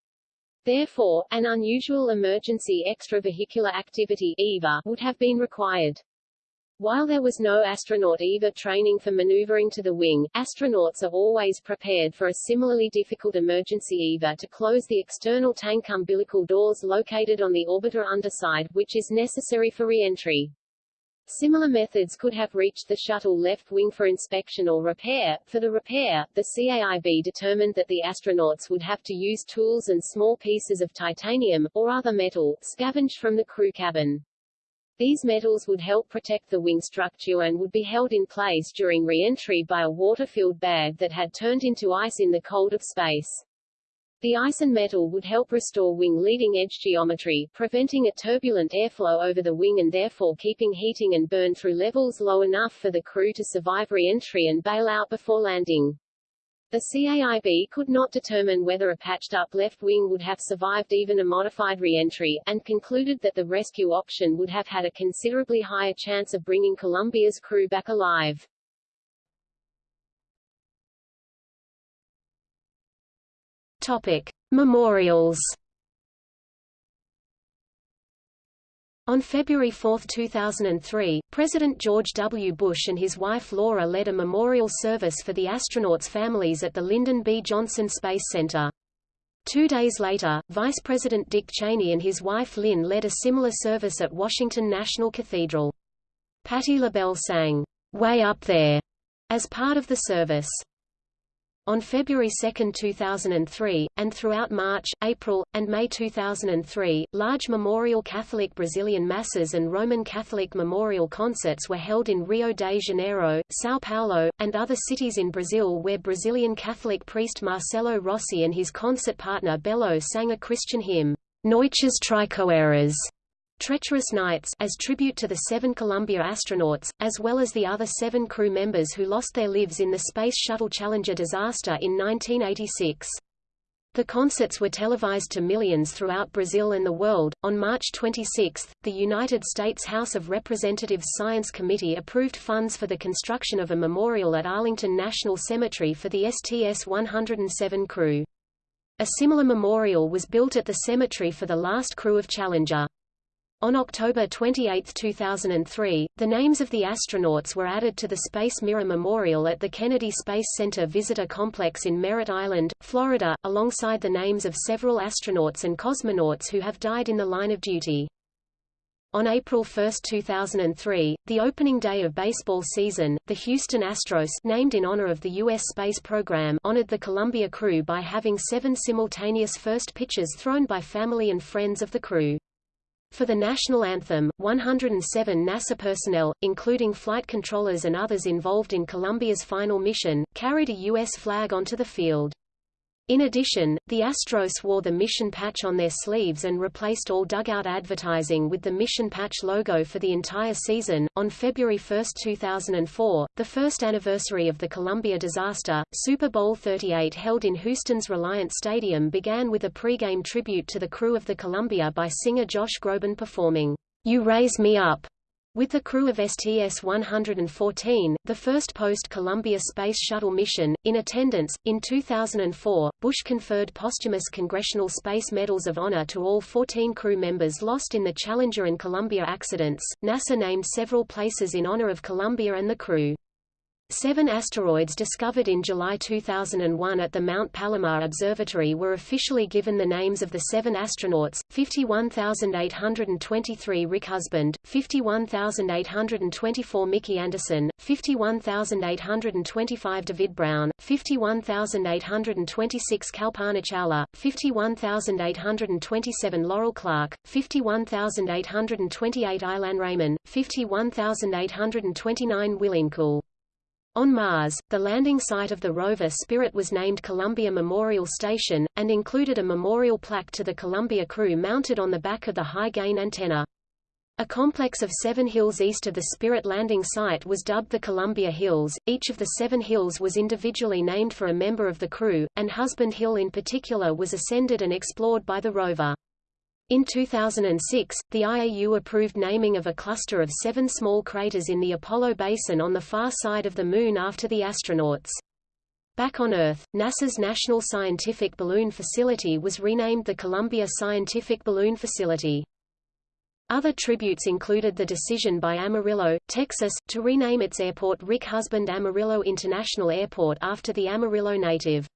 Therefore, an unusual emergency extravehicular activity EVA would have been required. While there was no astronaut EVA training for maneuvering to the wing, astronauts are always prepared for a similarly difficult emergency EVA to close the external tank umbilical doors located on the orbiter underside, which is necessary for re-entry. Similar methods could have reached the shuttle left wing for inspection or repair. For the repair, the CAIB determined that the astronauts would have to use tools and small pieces of titanium, or other metal, scavenged from the crew cabin. These metals would help protect the wing structure and would be held in place during re-entry by a water-filled bag that had turned into ice in the cold of space. The ice and metal would help restore wing leading edge geometry, preventing a turbulent airflow over the wing and therefore keeping heating and burn through levels low enough for the crew to survive re-entry and bail out before landing. The CAIB could not determine whether a patched-up left wing would have survived even a modified re-entry, and concluded that the rescue option would have had a considerably higher chance of bringing Columbia's crew back alive. Topic. Memorials On February 4, 2003, President George W. Bush and his wife Laura led a memorial service for the astronauts' families at the Lyndon B. Johnson Space Center. Two days later, Vice President Dick Cheney and his wife Lynn led a similar service at Washington National Cathedral. Patti LaBelle sang, Way Up There, as part of the service. On February 2, 2003, and throughout March, April, and May 2003, large memorial Catholic Brazilian masses and Roman Catholic memorial concerts were held in Rio de Janeiro, São Paulo, and other cities in Brazil where Brazilian Catholic priest Marcelo Rossi and his concert partner Belo sang a Christian hymn, Noites Traiçoeiras, Treacherous Nights as tribute to the seven Columbia astronauts, as well as the other seven crew members who lost their lives in the Space Shuttle Challenger disaster in 1986. The concerts were televised to millions throughout Brazil and the world. On March 26, the United States House of Representatives Science Committee approved funds for the construction of a memorial at Arlington National Cemetery for the STS-107 crew. A similar memorial was built at the cemetery for the last crew of Challenger. On October 28, 2003, the names of the astronauts were added to the Space Mirror Memorial at the Kennedy Space Center Visitor Complex in Merritt Island, Florida, alongside the names of several astronauts and cosmonauts who have died in the line of duty. On April 1, 2003, the opening day of baseball season, the Houston Astros named in honor of the U.S. space program honored the Columbia crew by having seven simultaneous first pitches thrown by family and friends of the crew. For the national anthem, 107 NASA personnel, including flight controllers and others involved in Columbia's final mission, carried a U.S. flag onto the field. In addition, the Astros wore the mission patch on their sleeves and replaced all dugout advertising with the mission patch logo for the entire season. On February 1, 2004, the first anniversary of the Columbia disaster, Super Bowl 38 held in Houston's Reliant Stadium began with a pregame tribute to the crew of the Columbia by singer Josh Groban performing, You Raise Me Up, with the crew of STS-114, the first post-Columbia Space Shuttle mission, in attendance, in 2004, Bush conferred posthumous Congressional Space Medals of Honor to all 14 crew members lost in the Challenger and Columbia accidents. NASA named several places in honor of Columbia and the crew. Seven asteroids discovered in July 2001 at the Mount Palomar Observatory were officially given the names of the seven astronauts, 51823 Rick Husband, 51824 Mickey Anderson, 51825 David Brown, 51826 Kalpana Chawla, 51827 Laurel Clark, 51828 Ilan Ramon, 51829 Willie McCool. On Mars, the landing site of the rover Spirit was named Columbia Memorial Station, and included a memorial plaque to the Columbia crew mounted on the back of the high-gain antenna. A complex of seven hills east of the Spirit landing site was dubbed the Columbia Hills. Each of the seven hills was individually named for a member of the crew, and Husband Hill in particular was ascended and explored by the rover. In 2006, the IAU approved naming of a cluster of seven small craters in the Apollo basin on the far side of the Moon after the astronauts. Back on Earth, NASA's National Scientific Balloon Facility was renamed the Columbia Scientific Balloon Facility. Other tributes included the decision by Amarillo, Texas, to rename its airport Rick Husband Amarillo International Airport after the Amarillo native.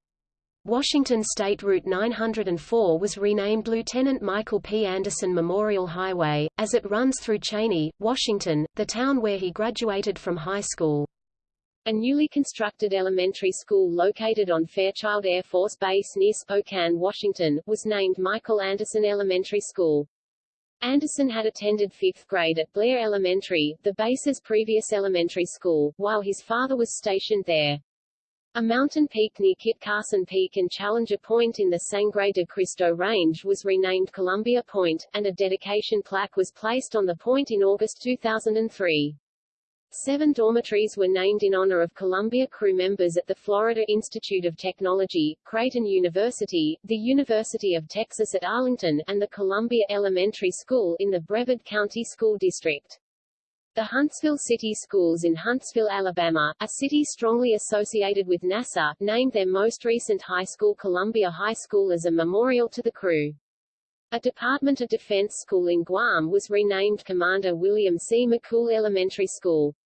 Washington State Route 904 was renamed Lieutenant Michael P. Anderson Memorial Highway, as it runs through Cheney, Washington, the town where he graduated from high school. A newly constructed elementary school located on Fairchild Air Force Base near Spokane, Washington, was named Michael Anderson Elementary School. Anderson had attended fifth grade at Blair Elementary, the base's previous elementary school, while his father was stationed there. A mountain peak near Kit Carson Peak and Challenger Point in the Sangre de Cristo Range was renamed Columbia Point, and a dedication plaque was placed on the point in August 2003. Seven dormitories were named in honor of Columbia crew members at the Florida Institute of Technology, Creighton University, the University of Texas at Arlington, and the Columbia Elementary School in the Brevard County School District. The Huntsville City Schools in Huntsville, Alabama, a city strongly associated with NASA, named their most recent high school Columbia High School as a memorial to the crew. A Department of Defense school in Guam was renamed Commander William C. McCool Elementary School.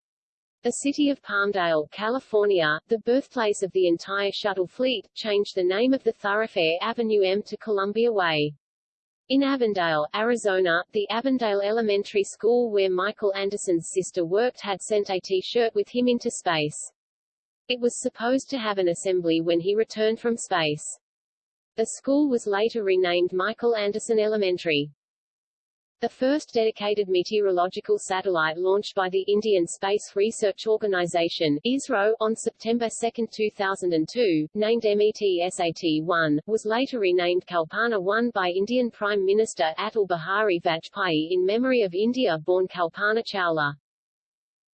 The city of Palmdale, California, the birthplace of the entire shuttle fleet, changed the name of the thoroughfare Avenue M to Columbia Way. In Avondale, Arizona, the Avondale Elementary School where Michael Anderson's sister worked had sent a T-shirt with him into space. It was supposed to have an assembly when he returned from space. The school was later renamed Michael Anderson Elementary. The first dedicated meteorological satellite launched by the Indian Space Research Organisation ISRO, on September 2, 2002, named METSAT-1, was later renamed Kalpana-1 by Indian Prime Minister Atal Bihari Vajpayee in memory of India-born Kalpana Chawla.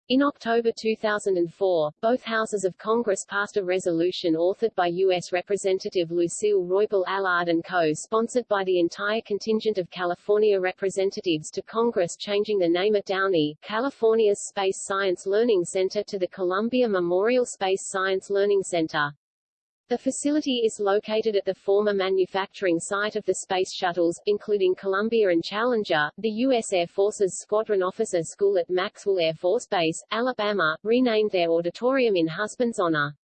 In October 2004, both houses of Congress passed a resolution authored by U.S. Representative Lucille Roybal Allard and co. sponsored by the entire contingent of California representatives to Congress changing the name of Downey, California's Space Science Learning Center to the Columbia Memorial Space Science Learning Center. The facility is located at the former manufacturing site of the Space Shuttles, including Columbia and Challenger. The U.S. Air Force's Squadron Officer School at Maxwell Air Force Base, Alabama, renamed their auditorium in husband's honor.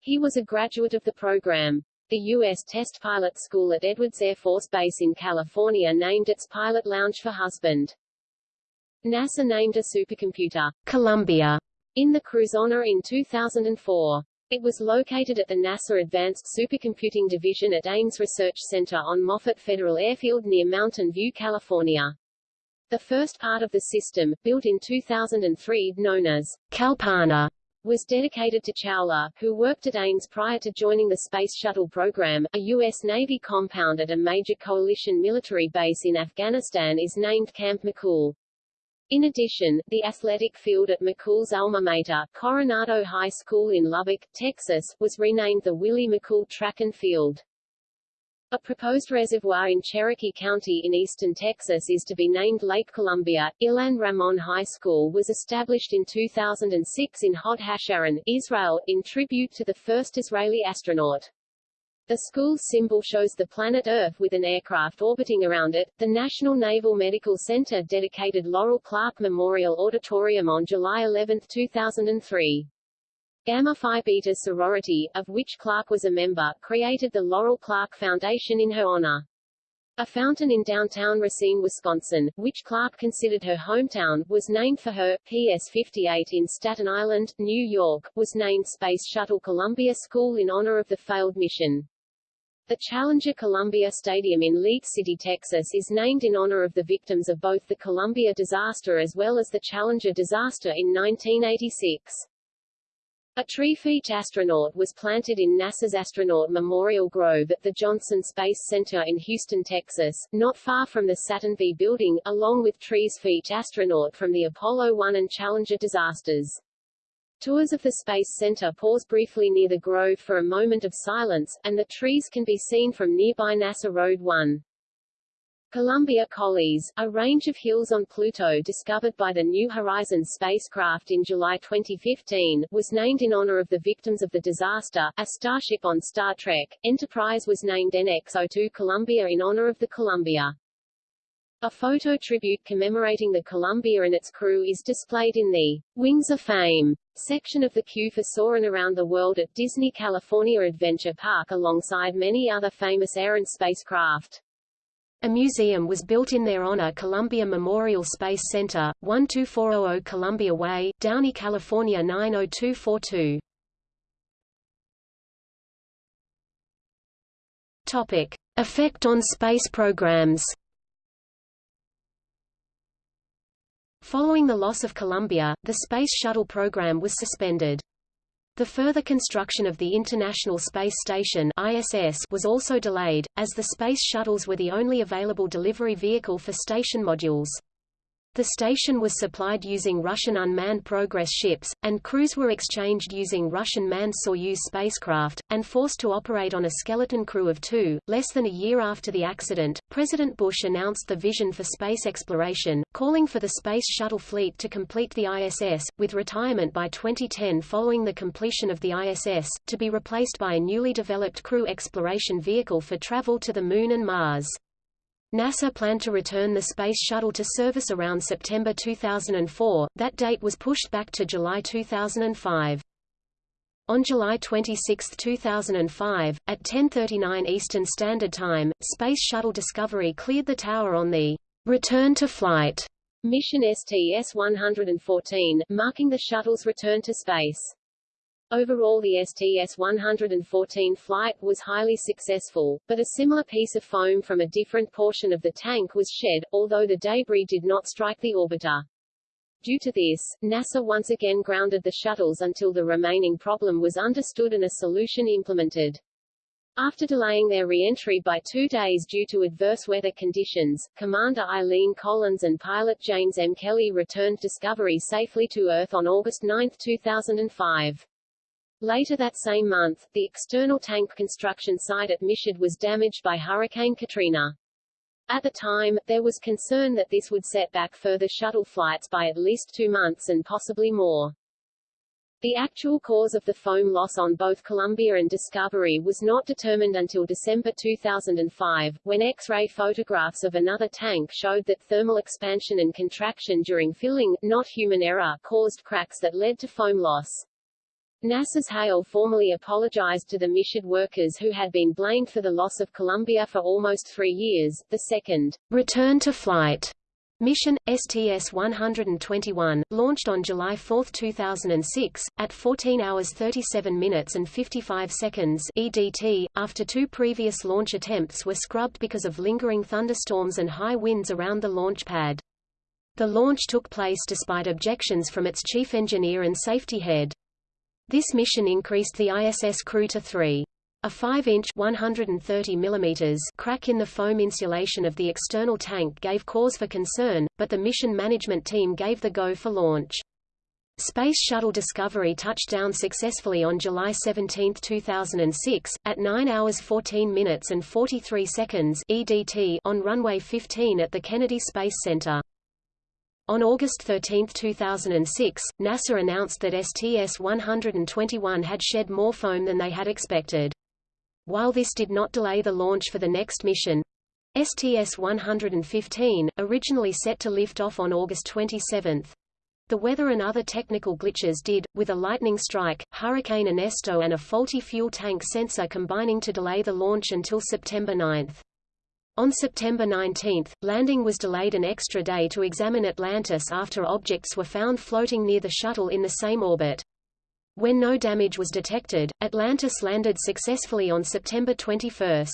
He was a graduate of the program. The U.S. Test Pilot School at Edwards Air Force Base in California named its pilot lounge for husband. NASA named a supercomputer, Columbia, in the crew's honor in 2004. It was located at the NASA Advanced Supercomputing Division at Ames Research Center on Moffett Federal Airfield near Mountain View, California. The first part of the system, built in 2003, known as Kalpana, was dedicated to Chawla, who worked at Ames prior to joining the Space Shuttle program. A U.S. Navy compound at a major coalition military base in Afghanistan is named Camp McCool. In addition, the athletic field at McCool's alma mater, Coronado High School in Lubbock, Texas, was renamed the Willie McCool Track and Field. A proposed reservoir in Cherokee County in eastern Texas is to be named Lake Columbia. Ilan Ramon High School was established in 2006 in Hod Hasharon, Israel, in tribute to the first Israeli astronaut. The school's symbol shows the planet Earth with an aircraft orbiting around it. The National Naval Medical Center dedicated Laurel Clark Memorial Auditorium on July 11, 2003. Gamma Phi Beta sorority, of which Clark was a member, created the Laurel Clark Foundation in her honor. A fountain in downtown Racine, Wisconsin, which Clark considered her hometown, was named for her. PS 58 in Staten Island, New York, was named Space Shuttle Columbia School in honor of the failed mission. The Challenger Columbia Stadium in League City, Texas is named in honor of the victims of both the Columbia disaster as well as the Challenger disaster in 1986. A tree for each astronaut was planted in NASA's Astronaut Memorial Grove at the Johnson Space Center in Houston, Texas, not far from the Saturn V building, along with trees for each astronaut from the Apollo 1 and Challenger disasters. Tours of the Space Center pause briefly near the grove for a moment of silence, and the trees can be seen from nearby NASA Road 1. Columbia Colles, a range of hills on Pluto discovered by the New Horizons spacecraft in July 2015, was named in honor of the victims of the disaster. A starship on Star Trek, Enterprise was named NX-02 Columbia in honor of the Columbia. A photo tribute commemorating the Columbia and its crew is displayed in the Wings of Fame section of the queue for soaring around the world at Disney California Adventure Park alongside many other famous air and spacecraft. A museum was built in their honor Columbia Memorial Space Center, 12400 Columbia Way, Downey, California 90242. Topic. Effect on space programs Following the loss of Columbia, the Space Shuttle program was suspended. The further construction of the International Space Station ISS was also delayed, as the Space Shuttles were the only available delivery vehicle for station modules. The station was supplied using Russian unmanned Progress ships, and crews were exchanged using Russian manned Soyuz spacecraft, and forced to operate on a skeleton crew of two. Less than a year after the accident, President Bush announced the vision for space exploration, calling for the Space Shuttle fleet to complete the ISS, with retirement by 2010 following the completion of the ISS, to be replaced by a newly developed crew exploration vehicle for travel to the Moon and Mars. NASA planned to return the Space Shuttle to service around September 2004, that date was pushed back to July 2005. On July 26, 2005, at 10.39 Eastern Standard Time, Space Shuttle Discovery cleared the tower on the return to flight mission STS-114, marking the shuttle's return to space. Overall the STS-114 flight was highly successful, but a similar piece of foam from a different portion of the tank was shed, although the debris did not strike the orbiter. Due to this, NASA once again grounded the shuttles until the remaining problem was understood and a solution implemented. After delaying their re-entry by two days due to adverse weather conditions, Commander Eileen Collins and pilot James M. Kelly returned Discovery safely to Earth on August 9, 2005. Later that same month, the external tank construction site at Michoud was damaged by Hurricane Katrina. At the time, there was concern that this would set back further shuttle flights by at least two months and possibly more. The actual cause of the foam loss on both Columbia and Discovery was not determined until December 2005, when X-ray photographs of another tank showed that thermal expansion and contraction during filling, not human error, caused cracks that led to foam loss. NASA's Hale formally apologized to the Michoud workers who had been blamed for the loss of Columbia for almost three years. The second return to flight Mission, STS-121, launched on July 4, 2006, at 14 hours 37 minutes and 55 seconds EDT, after two previous launch attempts were scrubbed because of lingering thunderstorms and high winds around the launch pad. The launch took place despite objections from its chief engineer and safety head. This mission increased the ISS crew to three. A 5-inch (130 crack in the foam insulation of the external tank gave cause for concern, but the mission management team gave the go for launch. Space Shuttle Discovery touched down successfully on July 17, 2006, at 9 hours 14 minutes and 43 seconds EDT on runway 15 at the Kennedy Space Center. On August 13, 2006, NASA announced that STS-121 had shed more foam than they had expected. While this did not delay the launch for the next mission, STS-115, originally set to lift off on August 27, the weather and other technical glitches did, with a lightning strike, Hurricane Ernesto and a faulty fuel tank sensor combining to delay the launch until September 9. On September 19, landing was delayed an extra day to examine Atlantis after objects were found floating near the shuttle in the same orbit. When no damage was detected, Atlantis landed successfully on September 21.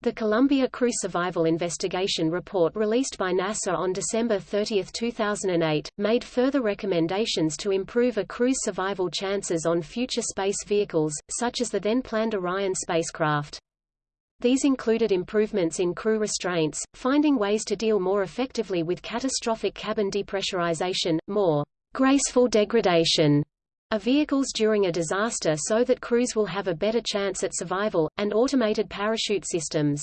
The Columbia Crew Survival Investigation Report released by NASA on December 30, 2008, made further recommendations to improve a crew's survival chances on future space vehicles, such as the then-planned Orion spacecraft. These included improvements in crew restraints, finding ways to deal more effectively with catastrophic cabin depressurization, more graceful degradation of vehicles during a disaster so that crews will have a better chance at survival, and automated parachute systems.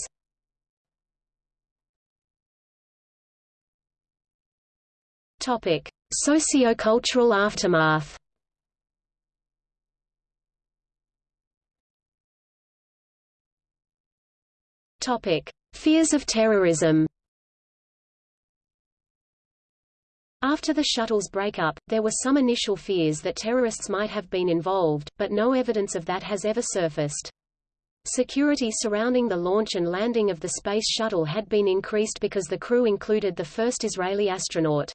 Topic: Sociocultural aftermath. Topic: Fears of terrorism. After the shuttle's breakup, there were some initial fears that terrorists might have been involved, but no evidence of that has ever surfaced. Security surrounding the launch and landing of the Space Shuttle had been increased because the crew included the first Israeli astronaut.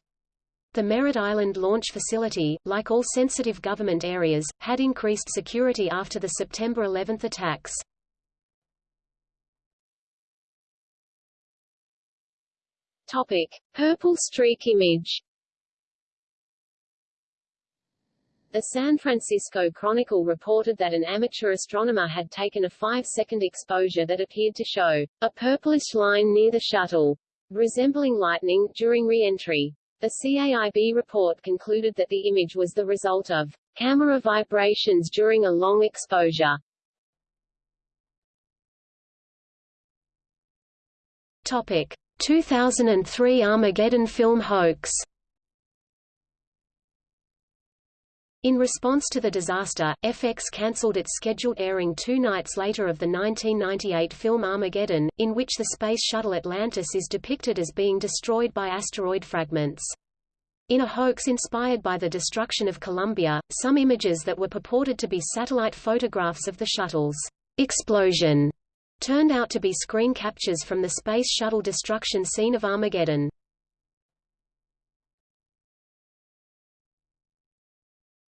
The Merritt Island launch facility, like all sensitive government areas, had increased security after the September 11 attacks. Topic: Purple streak image. The San Francisco Chronicle reported that an amateur astronomer had taken a five-second exposure that appeared to show a purplish line near the shuttle, resembling lightning, during re-entry. The CAIB report concluded that the image was the result of camera vibrations during a long exposure. Topic: 2003 Armageddon film hoax In response to the disaster, FX cancelled its scheduled airing two nights later of the 1998 film Armageddon, in which the Space Shuttle Atlantis is depicted as being destroyed by asteroid fragments. In a hoax inspired by the destruction of Columbia, some images that were purported to be satellite photographs of the shuttle's explosion turned out to be screen captures from the Space Shuttle destruction scene of Armageddon.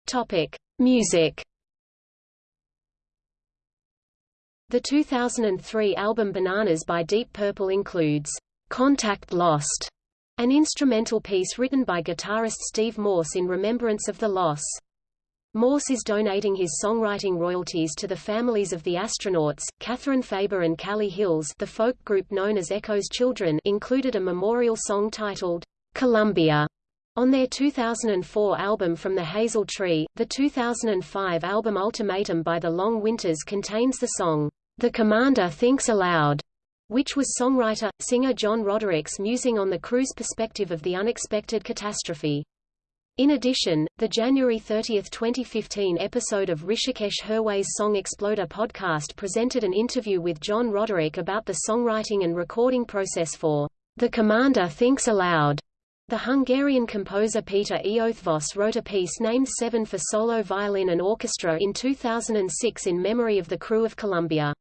Topic: Music. The 2003 album Bananas by Deep Purple includes Contact Lost, an instrumental piece written by guitarist Steve Morse in remembrance of the loss. Morse is donating his songwriting royalties to the families of the astronauts. Catherine Faber and Callie Hills, the folk group known as Echo's Children, included a memorial song titled Columbia on their 2004 album From the Hazel Tree. The 2005 album Ultimatum by the Long Winters contains the song The Commander Thinks Aloud, which was songwriter, singer John Roderick's musing on the crew's perspective of the unexpected catastrophe. In addition, the January 30, 2015 episode of Hrishikesh Hirway's Song Exploder podcast presented an interview with John Roderick about the songwriting and recording process for The Commander Thinks Aloud. The Hungarian composer Peter Eötvös wrote a piece named Seven for solo violin and orchestra in 2006 in memory of the crew of Columbia.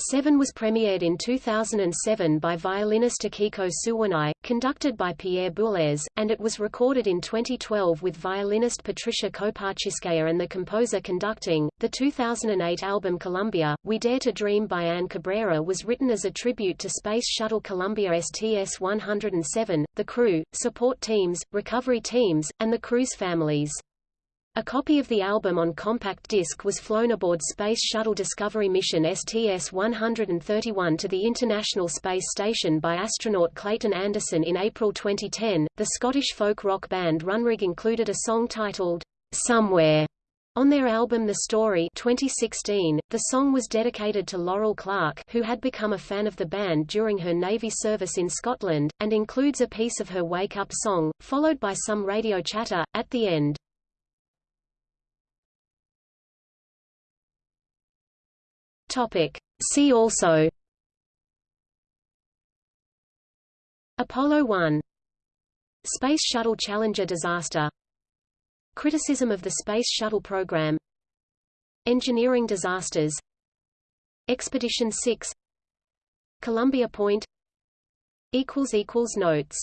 Seven was premiered in 2007 by violinist Akiko Suwanai, conducted by Pierre Boulez, and it was recorded in 2012 with violinist Patricia Kopatchinskaja and the composer conducting. The 2008 album Columbia, We Dare to Dream by Anne Cabrera was written as a tribute to Space Shuttle Columbia STS-107, the crew, support teams, recovery teams, and the crew's families. A copy of the album on compact disc was flown aboard Space Shuttle Discovery mission STS-131 to the International Space Station by astronaut Clayton Anderson in April 2010. The Scottish folk rock band Runrig included a song titled Somewhere on their album The Story 2016, the song was dedicated to Laurel Clark who had become a fan of the band during her Navy service in Scotland, and includes a piece of her Wake Up song, followed by some radio chatter, at the end. Topic. See also. Apollo 1 Space Shuttle Challenger disaster. Criticism of the Space Shuttle program. Engineering disasters. Expedition 6 Columbia Point. Notes